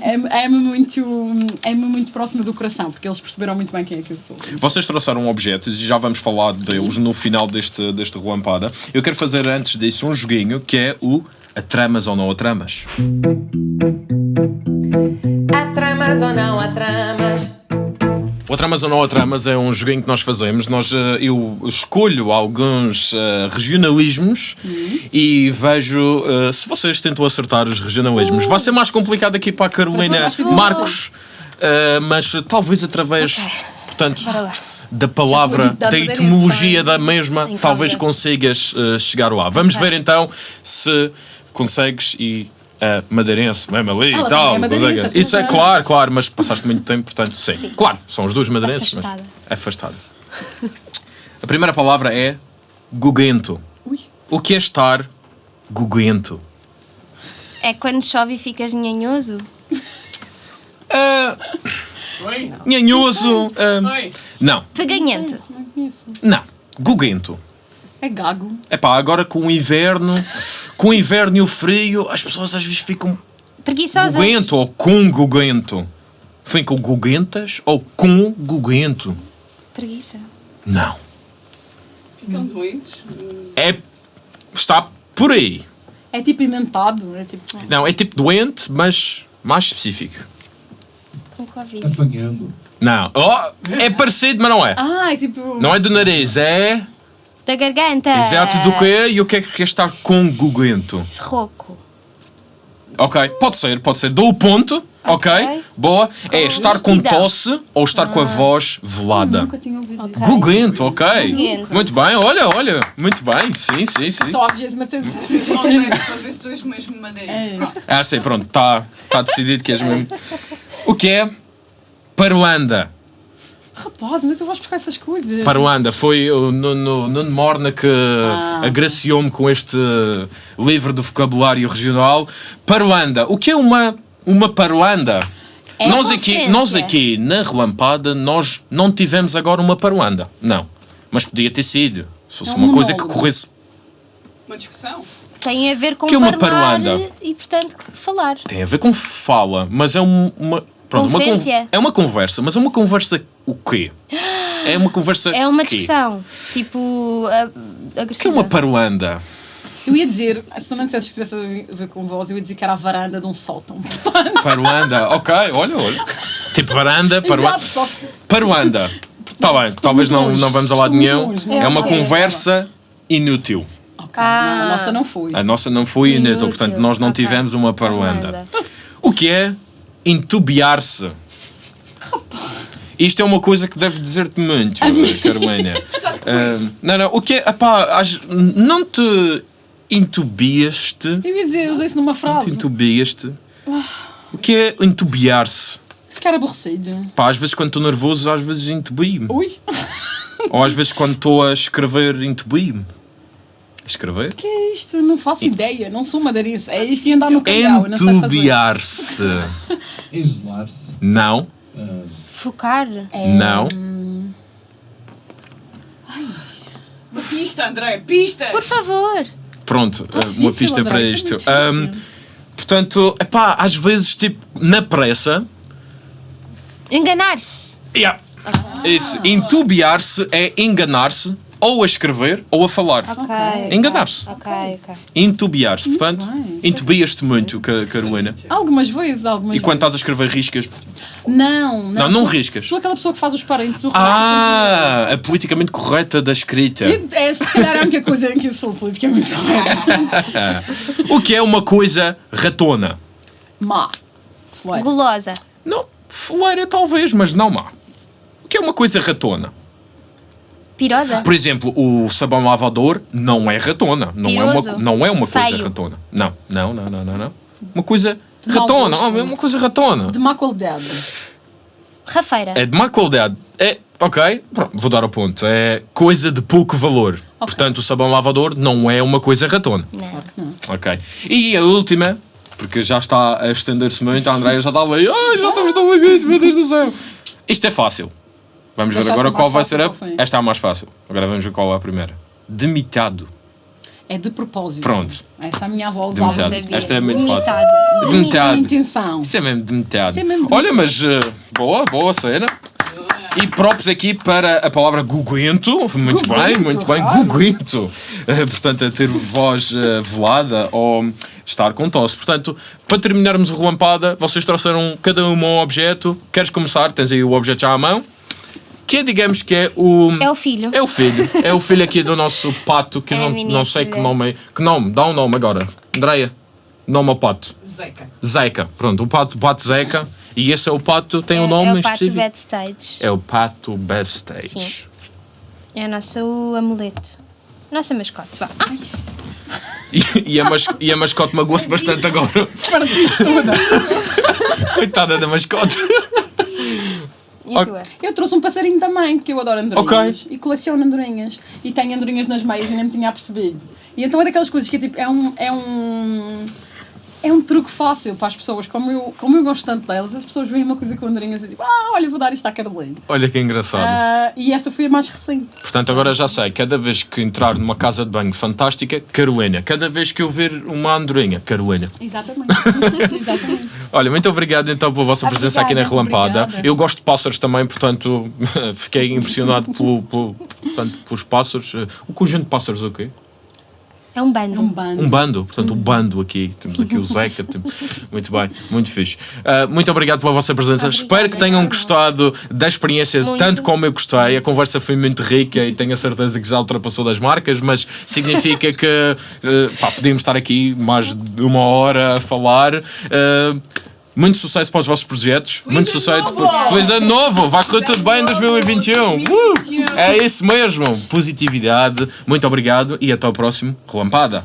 é- é-me muito, é muito próxima do coração, porque eles perceberam muito bem quem é que eu sou. Vocês trouxeram objetos e já vamos falar deles no final deste, deste relampada. Eu quero fazer antes disso um joguinho que é o Atramas ou não atramas. Há tramas ou não há tramas? O Atramas ou não atramas é um joguinho que nós fazemos. Nós, eh, eu escolho alguns eh, regionalismos e vejo eh, se vocês tentam acertar os regionalismos. Vai ser mais complicado aqui para a Carolina Marcos, eh, mas talvez através, portanto, Bora lá. da palavra, da etimologia da mesma, talvez consigas chegar lá. Vamos Ok. ver então se consegues e a madeirense, mesmo ali Ela e tal. é madeirense, consegue. Isso é claro, claro, mas passaste muito tempo, portanto, sim. Sim. Claro, são os dois madeirenses. mas- Afastada. Afastada. A primeira palavra é guguento. Ui. O que é estar guguento? É quando chove e ficas nhanhoso? Ah, Oi? nhanhoso. ah, Oi? não, Peganhento. Não conheço. não. Guguento. É gago. Epá, agora com o inverno, com o inverno e o frio, as pessoas às vezes ficam Preguiçosas. guguento ou com guguento. Ficam guguentas ou com guguento? Preguiça. Não. Ficam doentes. É. Está por aí. É tipo inventado. É tipo. Não, é tipo doente, mas mais específico. Com Covid. Apanhando. Não. Oh, é parecido, mas não é. Ah, é tipo. Não é do nariz, é. Da garganta. Exato do que é e o que é que é estar com guguento. Rouco. Ok, pode ser, pode ser. Dou o ponto, ok? Ok. Boa. É estar com tosse ou estar com a voz velada. Nunca tinha ouvido isso. Guguento, ok. Guguento. Muito bem, olha, olha. Muito bem, sim, sim, sim. Só a vigésima tensão. Só dois, mesmo madeira. É. Ah, sim, pronto, está tá decidido que és mesmo. O que é Paruanda? Rapaz, onde é que tu vais buscar essas coisas? Paruanda foi o Nuno, Nuno Morna que Ah. agraciou-me com este livro do vocabulário regional. Paruanda. O que é uma, uma paruanda? É nós, aqui, nós aqui na Relampada nós não tivemos agora uma paruanda. Não. Mas podia ter sido. Se fosse É um uma coisa que corresse. Uma discussão. Tem a ver com Que é uma falar paruanda? e, portanto, falar. Tem a ver com fala, mas é um- uma. Pronto, uma con- é uma conversa, mas é uma conversa o quê? É uma conversa. É uma quê? discussão. Tipo, a- O que é agressiva. uma paruanda? Eu ia dizer, se tu não dissesses que tivesse a ver com voz, eu ia dizer que era a varanda de um sótão. Paruanda, ok, olha, olha. Tipo varanda, paruanda. Paruanda. Está bem, talvez não, não vamos a lado nenhum. longe, É uma conversa inútil. Ok, Ah. não, a nossa não foi. A nossa não foi inútil, Inútil, portanto nós não ok. tivemos uma paruanda. O que é entubiar-se? Isto é uma coisa que deve dizer-te muito, Carolina. Ah, não, não, o que é. Epá, não te entubiaste? Eu ia dizer, usei isso numa Te frase. entubiaste? O que é entubiar-se? Ficar aborrecido. Pá, às vezes quando estou nervoso, às vezes entubio-me. Ui, Ou às vezes quando estou a escrever, entubio-me. Escrever? que é isto? Não faço ideia, não sou madeirense. É isto e andar no não sei fazer. Entubiar-se. Isolar-se. Não, ah, Focar. não. Uma pista, André, pista! Por favor. Pronto, uh, difícil, uma pista André, para é isto. Um, portanto, epá, às vezes, tipo, na pressa. Enganar-se. Yeah. Isso, entubiar-se é enganar-se ou a escrever ou a falar. Ok. Enganar-se. Ok, ok. Intubiar-se. Portanto, bem. intubias-te muito, Ca- Carolina. Algumas vezes, algumas E quando estás a escrever riscas. Não, não. Não, não Sou- riscas. Sou aquela pessoa que faz os parênteses do Ah, a politicamente correta da escrita. É, se calhar é a única coisa em que eu sou politicamente correta. O que é uma coisa ratona? Má. Fleira. Gulosa. Não, foleira talvez, mas não má. O que é uma coisa ratona? Pirosa. Por exemplo, o sabão lavador não é ratona. Não é uma, Piroso. não é uma coisa Feio. ratona. Não, não, não, não, não. não. Uma coisa De mau ratona. gosto. Oh, é uma coisa ratona. De má qualidade. Rafeira. É de má qualidade. É, ok, pronto, vou dar o ponto. É coisa de pouco valor. Portanto, o sabão lavador não é uma coisa ratona. Não. Ok. E a última, porque já está a estender-se muito, a Andréia já está ali. Ai, já estamos tão amigos, meu Deus do céu. Isto é fácil. Vamos ver agora qual vai ser a. Esta é a mais fácil. Agora vamos ver qual é a primeira. Demitado. É de propósito. Pronto. Essa a minha avó usava. Demitado. Esta é muito fácil. Demitado. Intenção. Isso é mesmo demitado. Isso é mesmo Olha, mas uh, boa, boa cena. E props aqui para a palavra guguento. Muito bem, Guguento, muito bem. claro. Guguento. Uh, portanto, a ter voz uh, velada ou estar com tosse. Portanto, para terminarmos o relampada, vocês trouxeram cada um um objeto. Queres começar? Tens aí o objeto já à mão. Que é, digamos que é o. É o filho. É o filho. É o filho aqui do nosso pato, que É não, não sei que nome é. Que nome? Dá um nome agora. Andreia, nome ao pato. Zeca. Zeca. Pronto, o pato, o pato Zeca. E esse é o pato, tem um é, nome é o pato backstage. É o pato backstage. Sim. É o nosso amuleto. Nossa mascote, vá. E, e a mas, e a mascote magoou-se bastante agora. Coitada da mascote. E a tua? Eu trouxe um passarinho também, porque eu adoro andorinhas. E coleciono andorinhas. E tenho andorinhas nas meias e nem me tinha apercebido. E então é daquelas coisas que é tipo, é um. É um é um truque fácil para as pessoas, como eu, como eu gosto tanto delas, as pessoas veem uma coisa com andorinhas e tipo, ah, olha, vou dar isto à Carolina. Olha que engraçado. Ah, e esta foi a mais recente. Portanto, agora já sei, cada vez que entrar numa casa de banho fantástica, Carolina. Cada vez que eu ver uma andorinha, Carolina. Exatamente. Exatamente. Olha, muito obrigado então pela vossa presença aqui na Obrigada, Relampada. obrigada. Eu gosto de pássaros também, portanto, fiquei impressionado pelo, pelo- portanto, pelos pássaros. O conjunto de pássaros, o quê? É um bando. Um bando. Um bando, portanto, o bando aqui. Temos aqui o Zeca. Muito bem, muito fixe. Ah, muito obrigado pela vossa presença. Obrigada. Espero que tenham gostado da experiência, Muito. tanto como eu gostei. A conversa foi muito rica e tenho a certeza que já ultrapassou das marcas, mas significa que ah, pá, podíamos estar aqui mais de uma hora a falar. Ah, muito sucesso para os vossos projetos. muito sucesso. Feliz ano novo! Vai correr tudo bem em 2021! Uh! É isso mesmo! Positividade. Muito obrigado e até ao próximo Relampada.